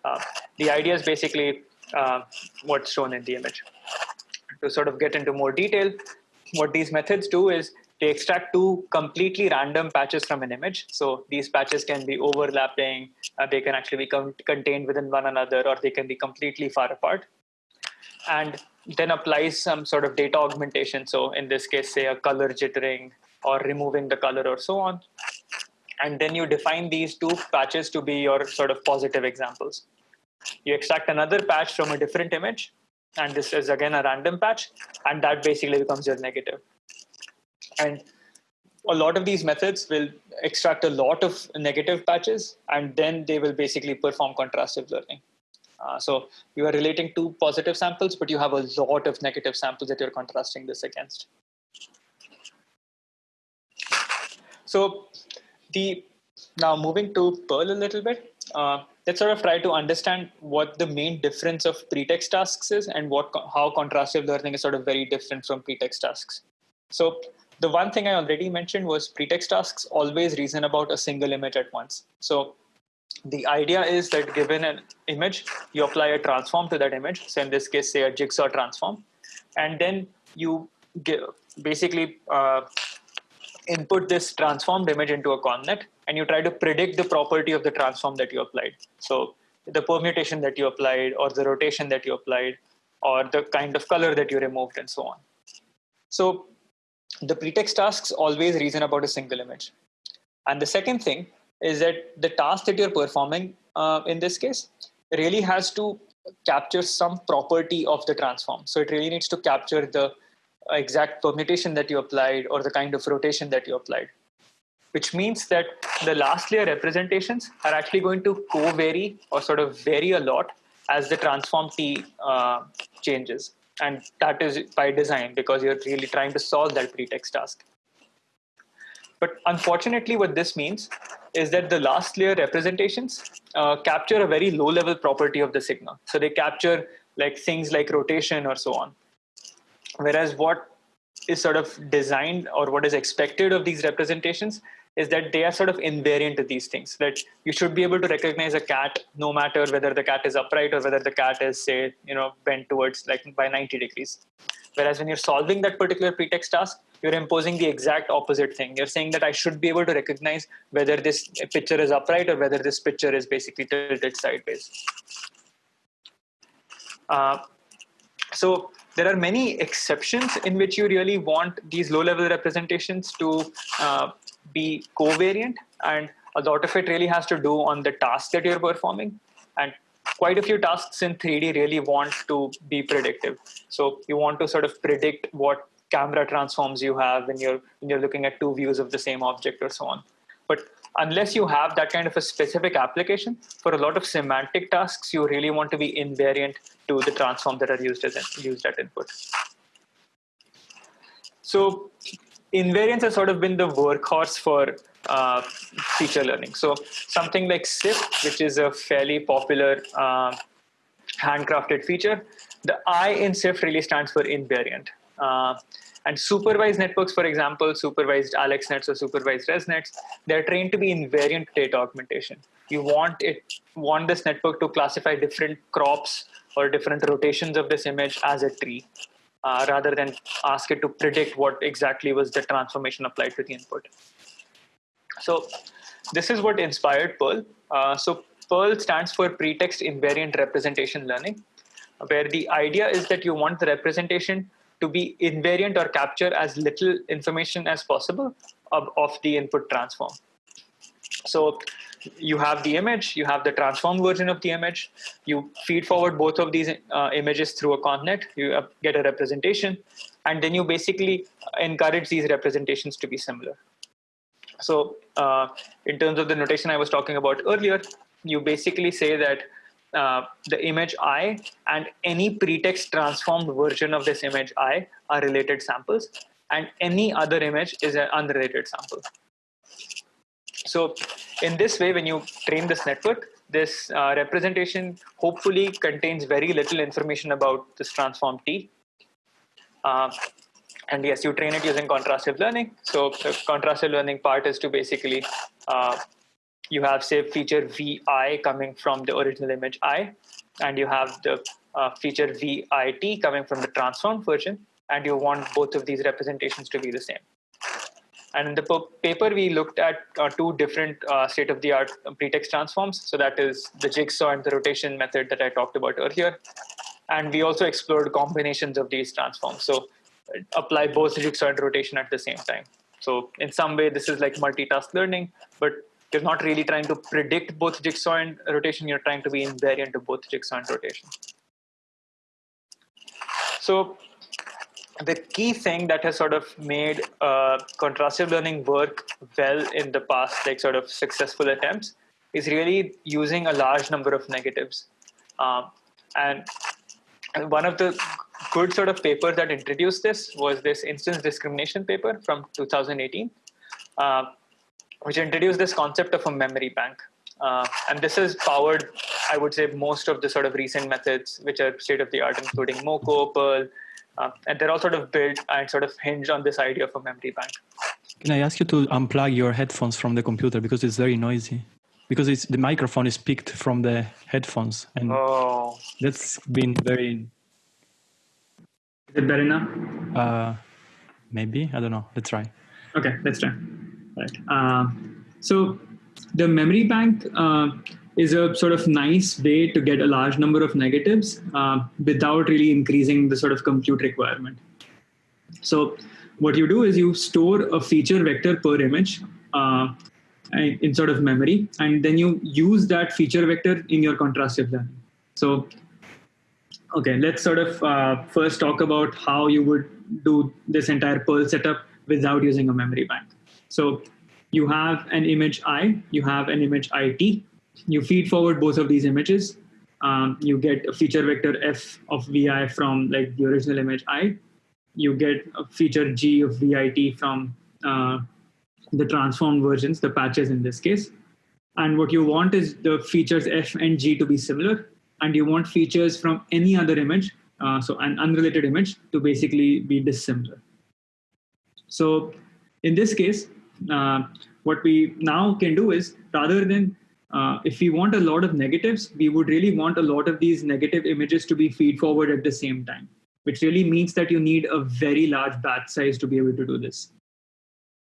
Uh, the idea is basically uh, what's shown in the image. To sort of get into more detail, what these methods do is they extract two completely random patches from an image. So these patches can be overlapping, uh, they can actually be contained within one another, or they can be completely far apart. And then applies some sort of data augmentation. So in this case, say a color jittering or removing the color or so on. And then you define these two patches to be your sort of positive examples. You extract another patch from a different image, and this is again a random patch, and that basically becomes your negative. And a lot of these methods will extract a lot of negative patches and then they will basically perform contrastive learning. Uh, so you are relating two positive samples, but you have a lot of negative samples that you're contrasting this against. So the now moving to PIRL a little bit, uh, let's sort of try to understand what the main difference of pretext tasks is and what how contrastive learning is sort of very different from pretext tasks. So the one thing I already mentioned was pretext tasks always reason about a single image at once. So the idea is that given an image, you apply a transform to that image. So in this case, say a jigsaw transform, and then you give, basically uh, input this transformed image into a ConvNet, and you try to predict the property of the transform that you applied. So the permutation that you applied, or the rotation that you applied, or the kind of color that you removed, and so on. So the pretext tasks always reason about a single image. And the second thing is that the task that you're performing uh, in this case really has to capture some property of the transform. So it really needs to capture the exact permutation that you applied or the kind of rotation that you applied. Which means that the last layer representations are actually going to co-vary or sort of vary a lot as the transform T uh, changes and that is by design because you're really trying to solve that pretext task. But unfortunately, what this means is that the last layer representations uh, capture a very low level property of the signal. So they capture like things like rotation or so on. Whereas what is sort of designed or what is expected of these representations is that they are sort of invariant to these things that you should be able to recognize a cat no matter whether the cat is upright or whether the cat is say you know bent towards like by 90 degrees. Whereas when you're solving that particular pretext task you're imposing the exact opposite thing. You're saying that i should be able to recognize whether this picture is upright or whether this picture is basically tilted sideways. Uh, so there are many exceptions in which you really want these low level representations to uh, be covariant and a lot of it really has to do on the task that you're performing. And quite a few tasks in 3d really want to be predictive. So you want to sort of predict what camera transforms you have when you're when you're looking at two views of the same object or so on. But unless you have that kind of a specific application for a lot of semantic tasks you really want to be invariant to the transform that are used as used at input. So invariance has sort of been the workhorse for uh, feature learning. So something like SIFT, which is a fairly popular uh, handcrafted feature, the I in SIFT really stands for invariant. Uh, and supervised networks, for example, supervised AlexNets or supervised ResNets, they're trained to be invariant data augmentation. You want it, want this network to classify different crops or different rotations of this image as a tree, uh, rather than ask it to predict what exactly was the transformation applied to the input. So this is what inspired PIRL. Uh, so PIRL stands for Pretext Invariant Representation Learning, where the idea is that you want the representation to be invariant or capture as little information as possible of, of the input transform. So you have the image, you have the transformed version of the image, you feed forward both of these uh, images through a ConvNet, you uh, get a representation, and then you basically encourage these representations to be similar. So uh, in terms of the notation I was talking about earlier, you basically say that uh, the image i and any pretext transformed version of this image i are related samples and any other image is an unrelated sample. So in this way, when you train this network, this uh, representation hopefully contains very little information about this transform T. Uh, and yes, you train it using contrastive learning. So the contrastive learning part is to basically uh, you have say feature vi coming from the original image i, and you have the uh, feature vit coming from the transformed version, and you want both of these representations to be the same. And in the paper, we looked at uh, two different uh, state-of-the-art pretext transforms. So that is the jigsaw and the rotation method that I talked about earlier. And we also explored combinations of these transforms. So uh, apply both jigsaw and rotation at the same time. So in some way, this is like multitask learning, but you're not really trying to predict both jigsaw and rotation, you're trying to be invariant to both jigsaw and rotation. So the key thing that has sort of made uh, contrastive learning work well in the past, like sort of successful attempts, is really using a large number of negatives. Um, and one of the good sort of papers that introduced this was this instance discrimination paper from 2018. Uh, which introduced this concept of a memory bank. Uh, and this has powered, I would say, most of the sort of recent methods which are state of the art, including MoCo, PIRL, uh, and they're all sort of built and sort of hinge on this idea of a memory bank. Can I ask you to unplug your headphones from the computer because it's very noisy? Because it's, the microphone is picked from the headphones, and oh. that's been very. Is it better now? Uh, maybe I don't know. Let's try. Okay, let's try. Right. Uh, so the memory bank uh, is a sort of nice way to get a large number of negatives uh, without really increasing the sort of compute requirement. So what you do is you store a feature vector per image uh, in sort of memory, and then you use that feature vector in your contrastive learning. So, okay, let's sort of uh, first talk about how you would do this entire PIRL setup without using a memory bank. So you have an image I, you have an image IT. You feed forward both of these images. Um, you get a feature vector f of vi from like the original image i. You get a feature g of vit from uh, the transformed versions, the patches in this case. And what you want is the features f and g to be similar. And you want features from any other image, uh, so an unrelated image, to basically be dissimilar. So in this case, uh, what we now can do is rather than uh, if we want a lot of negatives, we would really want a lot of these negative images to be feed forward at the same time, which really means that you need a very large batch size to be able to do this.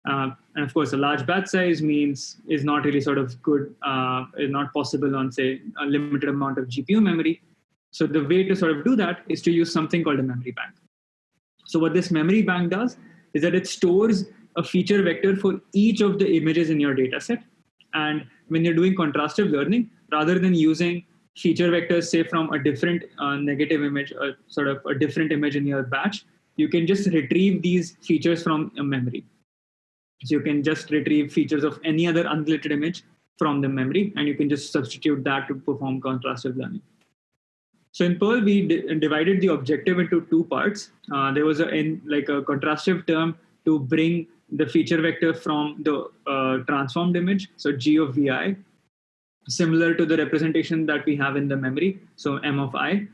Uh, and of course, a large batch size means is not really sort of good, uh, is not possible on say a limited amount of GPU memory. So the way to sort of do that is to use something called a memory bank. So what this memory bank does is that it stores a feature vector for each of the images in your data set. And when you're doing contrastive learning, rather than using feature vectors, say from a different uh, negative image, or uh, sort of a different image in your batch, you can just retrieve these features from a memory. So you can just retrieve features of any other unrelated image from the memory, and you can just substitute that to perform contrastive learning. So in PIRL, we divided the objective into two parts. Uh, there was a in, like a contrastive term to bring the feature vector from the uh, transformed image, so G of Vi, similar to the representation that we have in the memory, so M of I.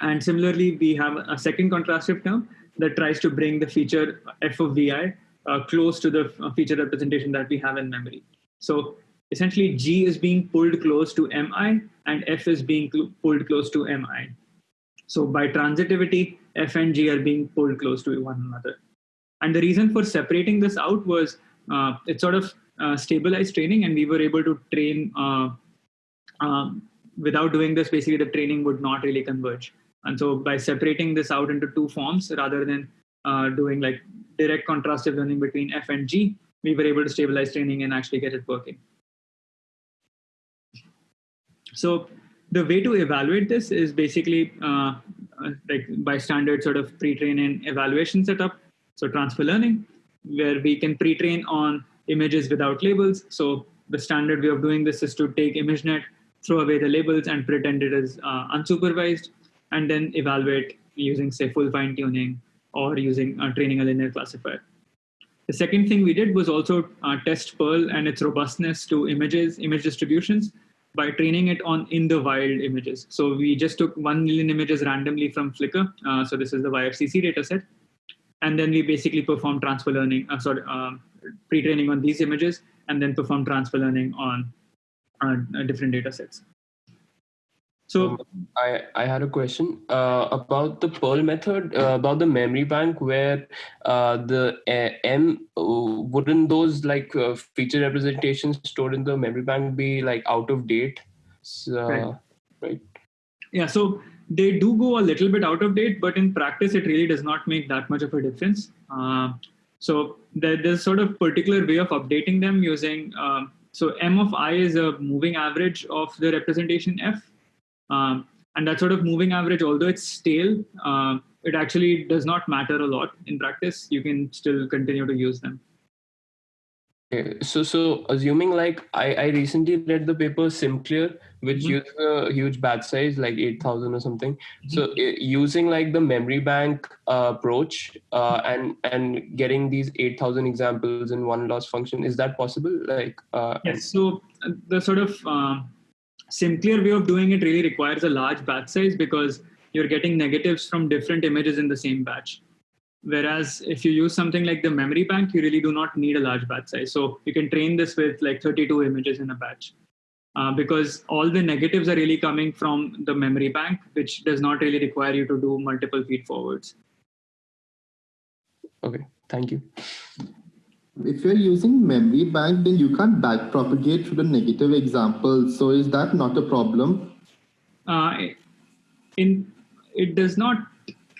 And similarly, we have a second contrastive term that tries to bring the feature F of Vi uh, close to the uh, feature representation that we have in memory. So essentially G is being pulled close to MI and F is being cl pulled close to MI. So by transitivity, F and G are being pulled close to one another. And the reason for separating this out was uh, it sort of uh, stabilized training and we were able to train uh, um, without doing this, basically the training would not really converge. And so by separating this out into two forms rather than uh, doing like direct contrastive learning between F and G, we were able to stabilize training and actually get it working. So the way to evaluate this is basically uh, uh like by standard sort of pre-train and evaluation setup. So transfer learning, where we can pre-train on images without labels. So the standard way of doing this is to take ImageNet, throw away the labels and pretend it is uh, unsupervised, and then evaluate using say full fine tuning or using uh, training a linear classifier. The second thing we did was also uh, test PIRL and its robustness to images, image distributions by training it on in the wild images. So we just took 1 million images randomly from Flickr. Uh, so this is the YFCC dataset. And then we basically perform transfer learning, uh, sorry, uh, pre-training on these images, and then perform transfer learning on uh, different datasets. So um, I, I had a question uh, about the PIRL method, uh, about the memory bank where uh, the uh, M, uh, wouldn't those like uh, feature representations stored in the memory bank be like out of date? So, right. right. Yeah, so they do go a little bit out of date, but in practice, it really does not make that much of a difference. so there, there's sort of particular way of updating them using, so M of I is a moving average of the representation F um, and that sort of moving average, although it's stale, uh, it actually does not matter a lot in practice. You can still continue to use them. Okay. So, so assuming like I, I recently read the paper SimCLR, which mm-hmm. uses a huge batch size, like 8,000 or something. Mm-hmm. So using like the memory bank uh, approach uh, and, and getting these 8,000 examples in one loss function, is that possible? Like, uh, yes. So uh, the sort of, um, SimCLR way of doing it really requires a large batch size because you're getting negatives from different images in the same batch. Whereas if you use something like the memory bank, you really do not need a large batch size. So you can train this with like 32 images in a batch. Uh, because all the negatives are really coming from the memory bank, which does not really require you to do multiple feed forwards. Okay, thank you if you're using memory bank, then you can't backpropagate to the negative example. So is that not a problem? Uh, in it does not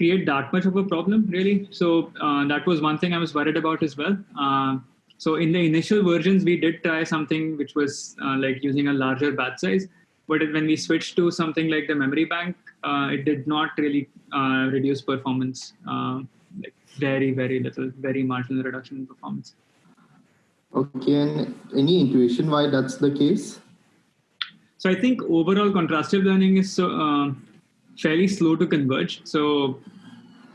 create that much of a problem really. So uh, that was one thing I was worried about as well. Uh, so in the initial versions, we did try something which was uh, like using a larger batch size. But when we switched to something like the memory bank, uh, it did not really uh, reduce performance. like very, very little, very marginal reduction in performance. Okay, and any intuition why that's the case? So I think overall contrastive learning is so, uh, fairly slow to converge. So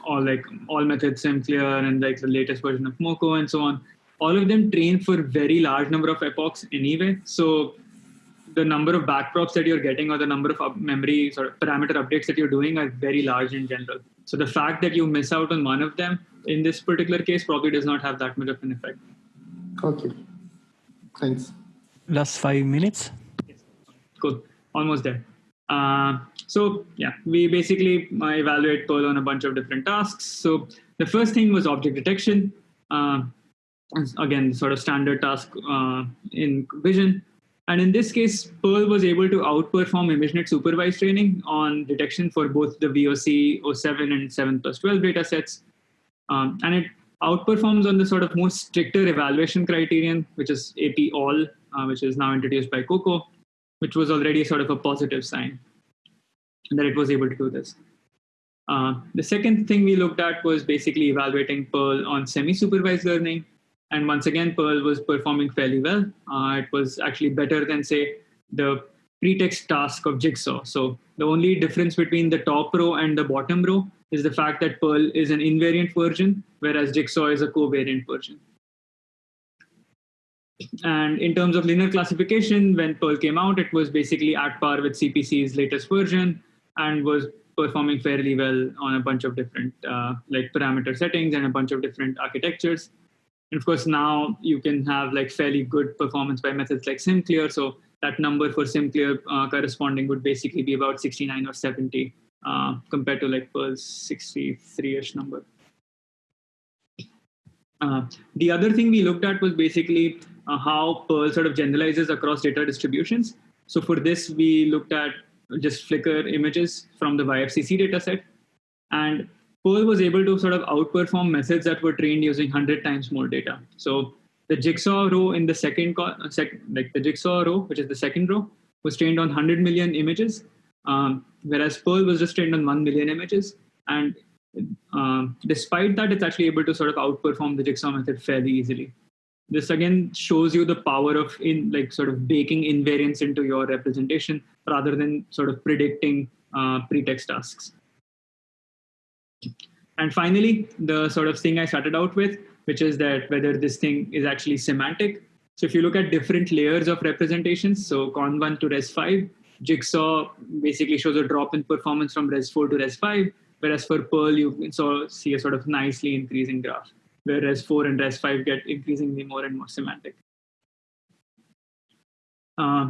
all like all methods SimCLR and like the latest version of MoCo and so on, all of them train for very large number of epochs anyway. So the number of backprops that you're getting or the number of memory sort of parameter updates that you're doing are very large in general. So the fact that you miss out on one of them in this particular case probably does not have that much of an effect. Okay. Thanks. Last five minutes. Yes. Cool. Almost there. Uh, so yeah, we basically evaluate PIRL on a bunch of different tasks. So the first thing was object detection. Uh, again, sort of standard task uh, in Vision. And in this case, PIRL was able to outperform ImageNet supervised training on detection for both the VOC 07 and 7 plus 12 data sets. Um, and it outperforms on the sort of more stricter evaluation criterion, which is AP all, uh, which is now introduced by COCO, which was already sort of a positive sign that it was able to do this. Uh, the second thing we looked at was basically evaluating PIRL on semi-supervised learning. And once again, PIRL was performing fairly well. Uh, it was actually better than, say, the pretext task of Jigsaw. So the only difference between the top row and the bottom row is the fact that PIRL is an invariant version, whereas Jigsaw is a covariant version. And in terms of linear classification, when PIRL came out, it was basically at par with CPC's latest version and was performing fairly well on a bunch of different uh, like parameter settings and a bunch of different architectures. And of course, now you can have like fairly good performance by methods like SimCLR. So that number for SimCLR uh, corresponding would basically be about 69 or 70 uh, compared to like PIRL's 63-ish number. Uh, the other thing we looked at was basically uh, how PIRL sort of generalizes across data distributions. So for this, we looked at just Flickr images from the YFCC dataset. And PIRL was able to sort of outperform methods that were trained using 100 times more data. So the jigsaw row in the second, sec, like the jigsaw row, which is the second row, was trained on 100 million images, um, whereas PIRL was just trained on 1 million images. And um, despite that, it's actually able to sort of outperform the jigsaw method fairly easily. This again shows you the power of in like sort of baking invariance into your representation rather than sort of predicting uh, pretext tasks. And finally, the sort of thing I started out with, which is that whether this thing is actually semantic. So if you look at different layers of representations, so conv1 to Res5, Jigsaw basically shows a drop in performance from Res4 to Res5, whereas for PIRL, you so see a sort of nicely increasing graph, where Res4 and Res5 get increasingly more and more semantic. Uh,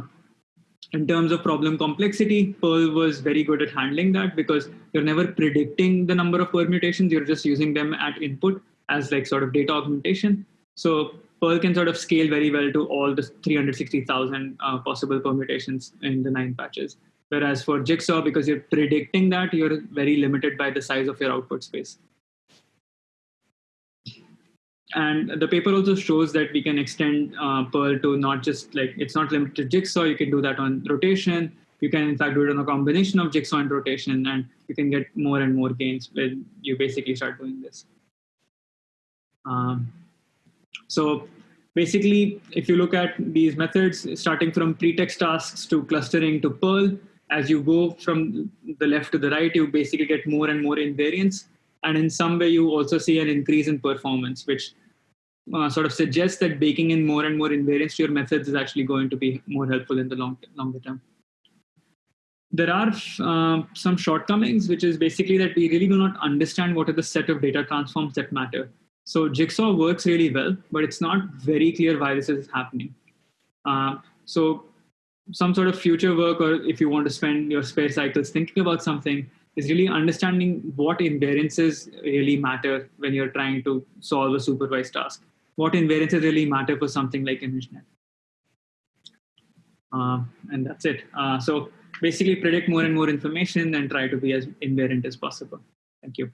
in terms of problem complexity, PIRL was very good at handling that because you're never predicting the number of permutations, you're just using them at input as like sort of data augmentation. So PIRL can sort of scale very well to all the 360,000 uh, possible permutations in the nine patches. Whereas for Jigsaw, because you're predicting that, you're very limited by the size of your output space. And the paper also shows that we can extend uh, PIRL to not just like, it's not limited to Jigsaw, you can do that on rotation. You can in fact do it on a combination of Jigsaw and rotation, and you can get more and more gains when you basically start doing this. Um, so basically, if you look at these methods, starting from pretext tasks to clustering to PIRL, as you go from the left to the right, you basically get more and more invariance. And in some way, you also see an increase in performance, which uh, sort of suggests that baking in more and more invariance to your methods is actually going to be more helpful in the long longer term. There are uh, some shortcomings, which is basically that we really do not understand what are the set of data transforms that matter. So Jigsaw works really well, but it's not very clear why this is happening. Uh, so some sort of future work, or if you want to spend your spare cycles thinking about something, is really understanding what invariances really matter when you're trying to solve a supervised task. What invariances really matter for something like ImageNet. Uh, and that's it. Uh, so basically predict more and more information and try to be as invariant as possible. Thank you.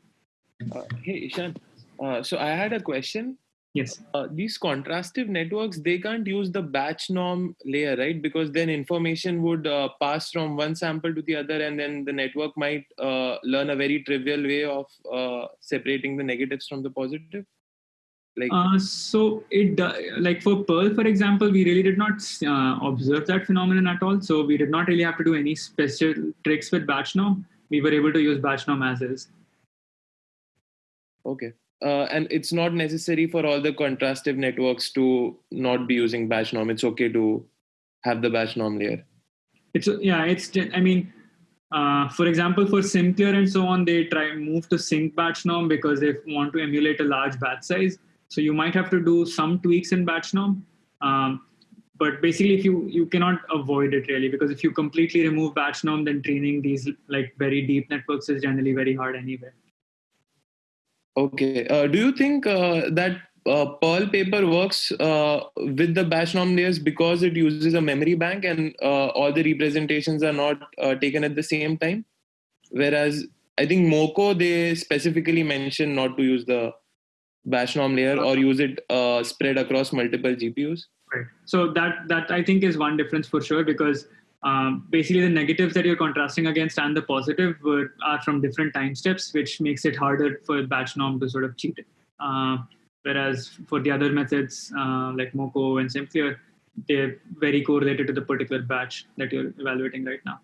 Uh, hey, Ishan, uh, so I had a question. Yes. Uh, these contrastive networks, they can't use the batch norm layer, right? Because then information would uh, pass from one sample to the other, and then the network might uh, learn a very trivial way of uh, separating the negatives from the positive. Like, so it like for PIRL, for example, we really did not observe that phenomenon at all. So we did not really have to do any special tricks with batch norm. We were able to use batch norm as is. Okay uh, and it's not necessary for all the contrastive networks to not be using batch norm. It's okay to have the batch norm layer. It's yeah. It's I mean, uh, for example, for SimCLR and so on, they try move to sync batch norm because they want to emulate a large batch size. So you might have to do some tweaks in batch norm. Um, but basically, if you you cannot avoid it really because if you completely remove batch norm, then training these like very deep networks is generally very hard anyway. Okay. Uh, do you think uh, that uh, PIRL paper works uh, with the batch norm layers because it uses a memory bank and uh, all the representations are not uh, taken at the same time? Whereas I think MoCo, they specifically mention not to use the batch norm layer or use it spread across multiple GPUs. Right. So that that I think is one difference for sure because um, basically the negatives that you're contrasting against and the positive were, are from different time steps, which makes it harder for batch norm to sort of cheat. Uh, whereas for the other methods uh, like MoCo and SimCLR, they're very correlated to the particular batch that you're evaluating right now.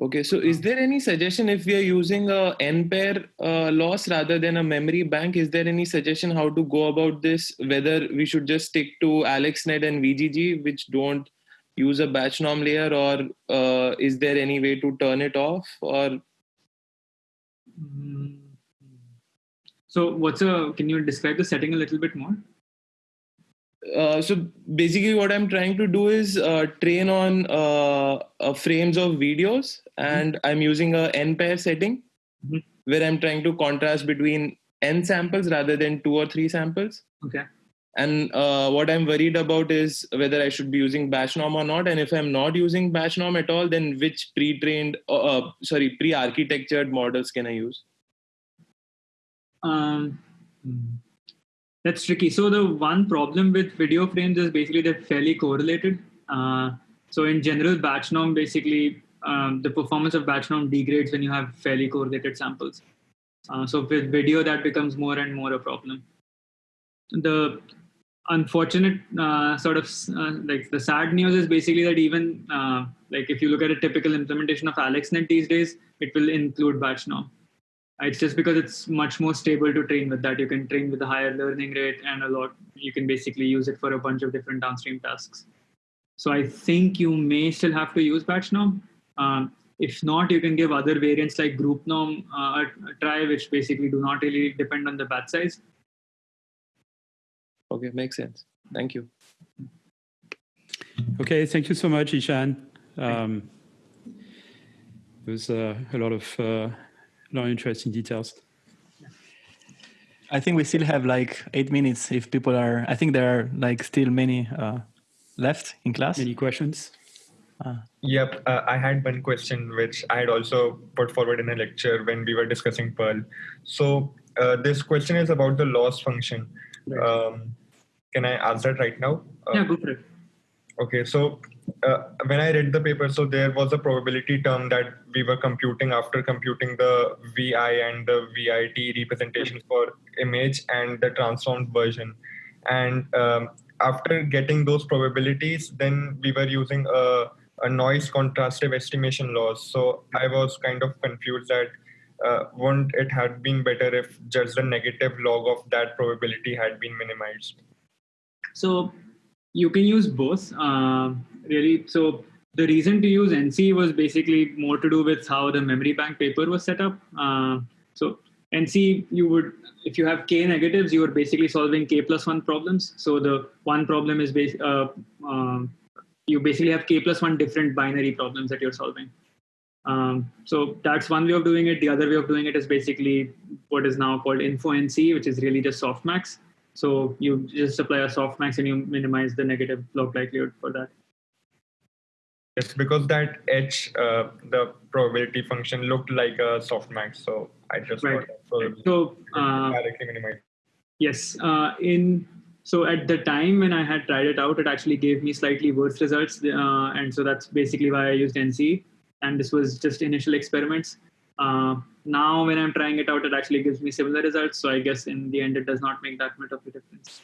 Okay, so is there any suggestion if we are using a n pair uh, loss rather than a memory bank? Is there any suggestion how to go about this? Whether we should just stick to AlexNet and VGG, which don't use a batch norm layer, or uh, is there any way to turn it off? Or Mm. So, what's a? Can you describe the setting a little bit more? Uh, so basically, what I'm trying to do is uh, train on uh, uh, frames of videos, and I'm using a n pair setting Mhm. where I'm trying to contrast between n samples rather than two or three samples. Okay. And uh, what I'm worried about is whether I should be using batch norm or not. And if I'm not using batch norm at all, then which pre-trained, uh, uh, sorry, pre-architectured models can I use? Um, that's tricky. So the one problem with video frames is basically they're fairly correlated. Uh, so in general, batch norm basically um, the performance of batch norm degrades when you have fairly correlated samples. Uh, so with video, that becomes more and more a problem. The unfortunate uh, sort of uh, like the sad news is basically that even uh, like if you look at a typical implementation of AlexNet these days, it will include batch norm. It's just because it's much more stable to train with that. You can train with a higher learning rate and a lot. You can basically use it for a bunch of different downstream tasks. So I think you may still have to use batch norm. Um, if not, you can give other variants like group norm uh, a, a try, which basically do not really depend on the batch size. Okay, makes sense. Thank you. Okay, thank you so much, Ishan. Um, there was uh, a lot of uh, lot of interesting details. I think we still have like eight minutes if people are. I think there are like still many uh, left in class. Any questions? Yep, uh, I had one question which I had also put forward in a lecture when we were discussing PIRL. So uh, this question is about the loss function. Um, can I ask that right now? Uh, yeah, go for it. Okay, so uh, when I read the paper, so there was a probability term that we were computing after computing the VI and the VIT representations for image and the transformed version. And um, after getting those probabilities, then we were using a, a noise contrastive estimation loss. So I was kind of confused that uh, wouldn't it have been better if just the negative log of that probability had been minimized? So you can use both. Uh, really, so the reason to use NCE was basically more to do with how the memory bank paper was set up. Uh, so NCE, you would, if you have k negatives, you are basically solving k plus one problems. So the one problem is base, uh, um, you basically have k plus one different binary problems that you're solving. Um, so that's one way of doing it. The other way of doing it is basically what is now called InfoNCE, which is really just softmax. So you just apply a softmax and you minimize the negative log likelihood for that. Yes, because that H, uh, the probability function looked like a softmax, so I just Right. thought that probability So uh, directly yes, uh, in so at the time when I had tried it out, it actually gave me slightly worse results, uh, and so that's basically why I used NCE. And this was just initial experiments. Uh, now, when I'm trying it out, it actually gives me similar results. So I guess in the end, it does not make that much of a difference.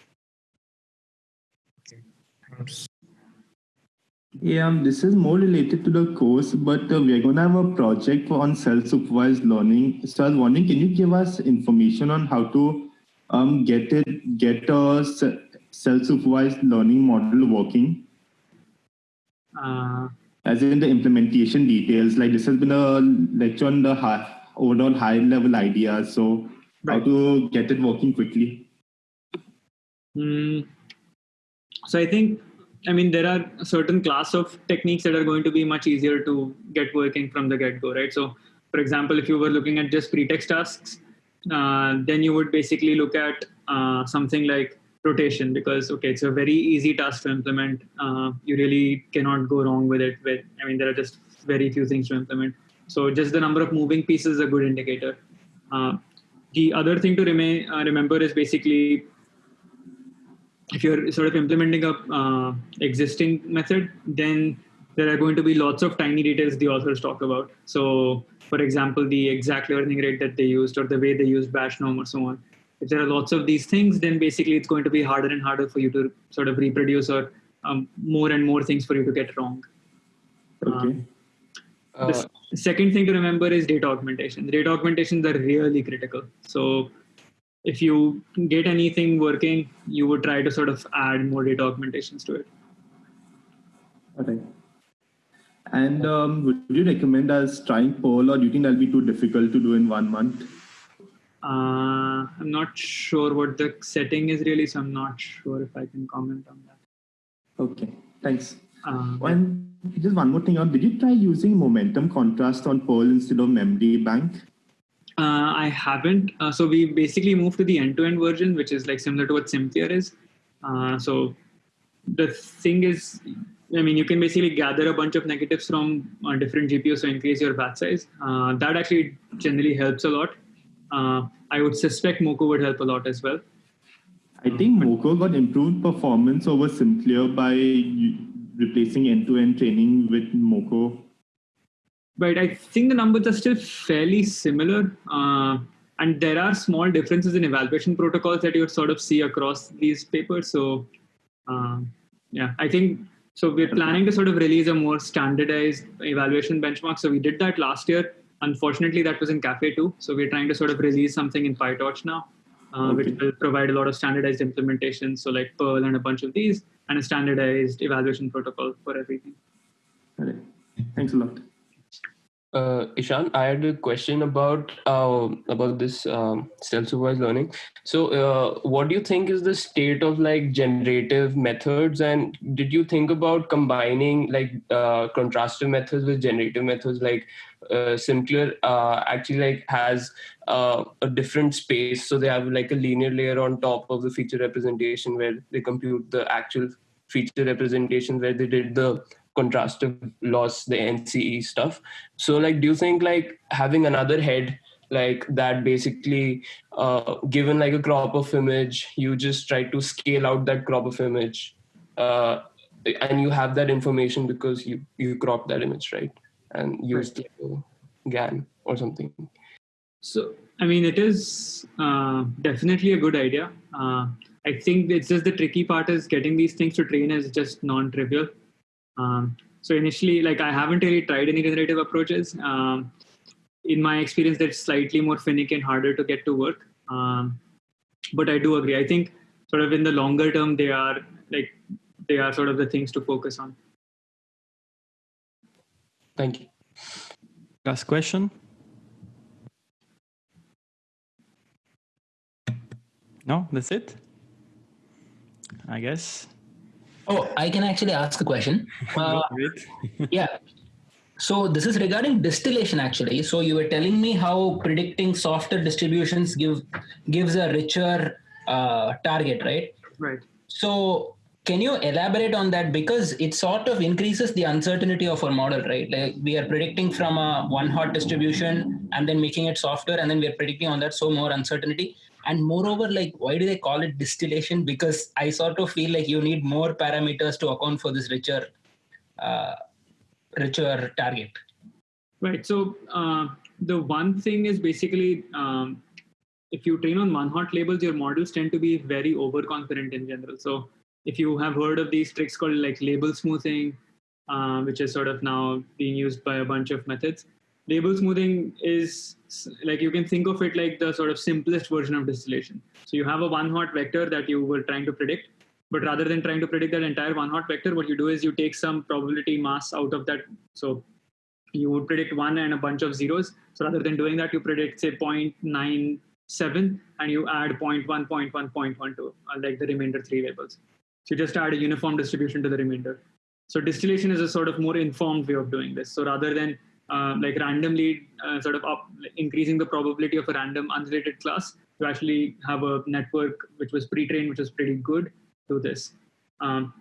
Thanks. Yeah, um, this is more related to the course, but uh, we're going to have a project on self-supervised learning. So I was wondering, can you give us information on how to um, get it, get a self-supervised learning model working? Uh, As in the implementation details, like this has been a lecture on the high, overall high-level ideas. So how to get it working quickly? Mm, so I think, I mean, there are certain class of techniques that are going to be much easier to get working from the get-go, right? So, for example, if you were looking at just pretext tasks, uh, then you would basically look at uh, something like rotation because okay, it's a very easy task to implement. Uh, you really cannot go wrong with it. With I mean, there are just very few things to implement. So just the number of moving pieces is a good indicator. Uh, the other thing to remain, uh, remember is basically if you're sort of implementing a uh, existing method, then there are going to be lots of tiny details the authors talk about. So, for example, the exact learning rate that they used or the way they used batch norm or so on. If there are lots of these things, then basically it's going to be harder and harder for you to sort of reproduce or um, more and more things for you to get wrong. Okay. Um, the s- second thing to remember is data augmentation. Data augmentations are really critical. So if you get anything working, you would try to sort of add more data augmentations to it. Okay. And um, would you recommend us trying PIRL, or do you think that'll be too difficult to do in one month? Uh, I'm not sure what the setting is really, so I'm not sure if I can comment on that. Okay, thanks. Um, One, just one more thing. Did you try using momentum contrast on PIRL instead of memory bank? Uh, I haven't. Uh, so we basically moved to the end-to-end version, which is like similar to what SimCLR is. Uh, so the thing is, I mean, you can basically gather a bunch of negatives from uh, different GPUs to increase your batch size. Uh, that actually generally helps a lot. Uh, I would suspect MoCo would help a lot as well. I think MoCo got improved performance over SimCLR by replacing end-to-end training with MoCo. But I think the numbers are still fairly similar. Uh, and there are small differences in evaluation protocols that you would sort of see across these papers. So, um, yeah, I think so. We're planning to sort of release a more standardized evaluation benchmark. So we did that last year. Unfortunately, that was in Caffe 2. So we're trying to sort of release something in PyTorch now, uh, which will provide a lot of standardized implementations. So like PIRL and a bunch of these, and a standardized evaluation protocol for everything. All right. Thanks a lot. Uh, Ishan, I had a question about uh, about this um, self-supervised learning. So, uh, what do you think is the state of like generative methods, and did you think about combining like uh, contrastive methods with generative methods? Like, uh, SimCLR uh, actually like has uh, a different space, so they have like a linear layer on top of the feature representation where they compute the actual feature representation where they did the contrastive loss the nce stuff so like do you think like having another head like that basically uh, given like a crop of image you just try to scale out that crop of image uh, and you have that information because you you crop that image right and use like a gan or something So, I mean, it is uh, definitely a good idea. Uh, I think it's just the tricky part is getting these things to train is just non-trivial. Um, so initially, like I haven't really tried any generative approaches. Um, in my experience, they're slightly more finicky and harder to get to work. Um, but I do agree. I think sort of in the longer term, they are like they are sort of the things to focus on. thank you Last question. No, that's it. I guess. Oh, I can actually ask a question. (laughs) Uh, (laughs) yeah. So this is regarding distillation actually. So you were telling me how predicting softer distributions give gives a richer uh, target, right? Right. So can you elaborate on that because it sort of increases the uncertainty of our model, right? Like we are predicting from a one hot distribution and then making it softer, and then we are predicting on that so more uncertainty. And moreover, like why do they call it distillation? Because I sort of feel like you need more parameters to account for this richer, uh, richer target. Right. So uh, the one thing is basically um, if you train on one hot labels, your models tend to be very overconfident in general. So if you have heard of these tricks called like label smoothing, uh, which is sort of now being used by a bunch of methods, label smoothing is like you can think of it like the sort of simplest version of distillation. So you have a one hot vector that you were trying to predict, but rather than trying to predict that entire one hot vector, what you do is you take some probability mass out of that. So you would predict one and a bunch of zeros. So rather than doing that, you predict say 0.97 and you add 0.1, 0.1, 0.1 to uh, like the remainder three labels. So you just add a uniform distribution to the remainder. So distillation is a sort of more informed way of doing this. So rather than uh, like randomly uh, sort of up, increasing the probability of a random unrelated class, to actually have a network which was pre-trained, which is pretty good to this. Um,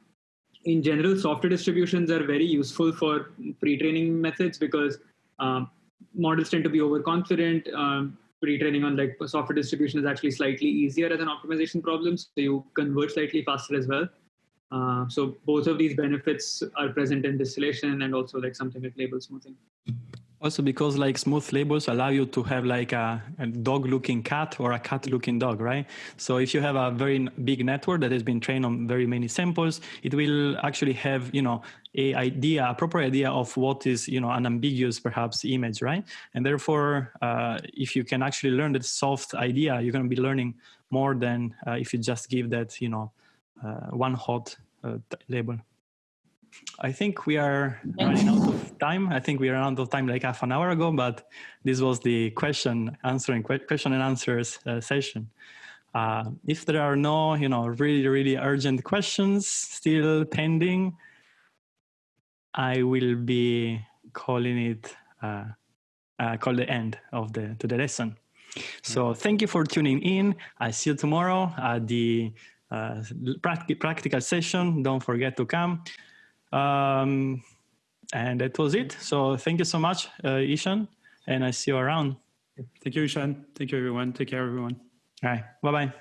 in general, software distributions are very useful for pre-training methods because um, models tend to be overconfident. Um, pre-training on like software distribution is actually slightly easier as an optimization problem, so you convert slightly faster as well. Uh, so both of these benefits are present in distillation and also like something like label smoothing. Also because like smooth labels allow you to have like a, a dog looking cat or a cat looking dog, right? So if you have a very big network that has been trained on very many samples, it will actually have, you know, a idea, a proper idea of what is, you know, an ambiguous perhaps image, right? And therefore, uh, if you can actually learn that soft idea, you're going to be learning more than uh, if you just give that, you know, one hot uh, label. I think we are running out of time. I think we ran out of time like half an hour ago, but this was the question answering question and answers uh, session. Uh, if there are no, you know, really, really urgent questions still pending, I will be calling it uh, uh, call the end of the to the lesson. So thank you for tuning in. I see you tomorrow at the uh, practical session. Don't forget to come. Um, and that was it. So thank you so much, uh, Ishan, and I see you around. Thank you, Ishan. Thank you, everyone. Take care, everyone. All right. Bye bye.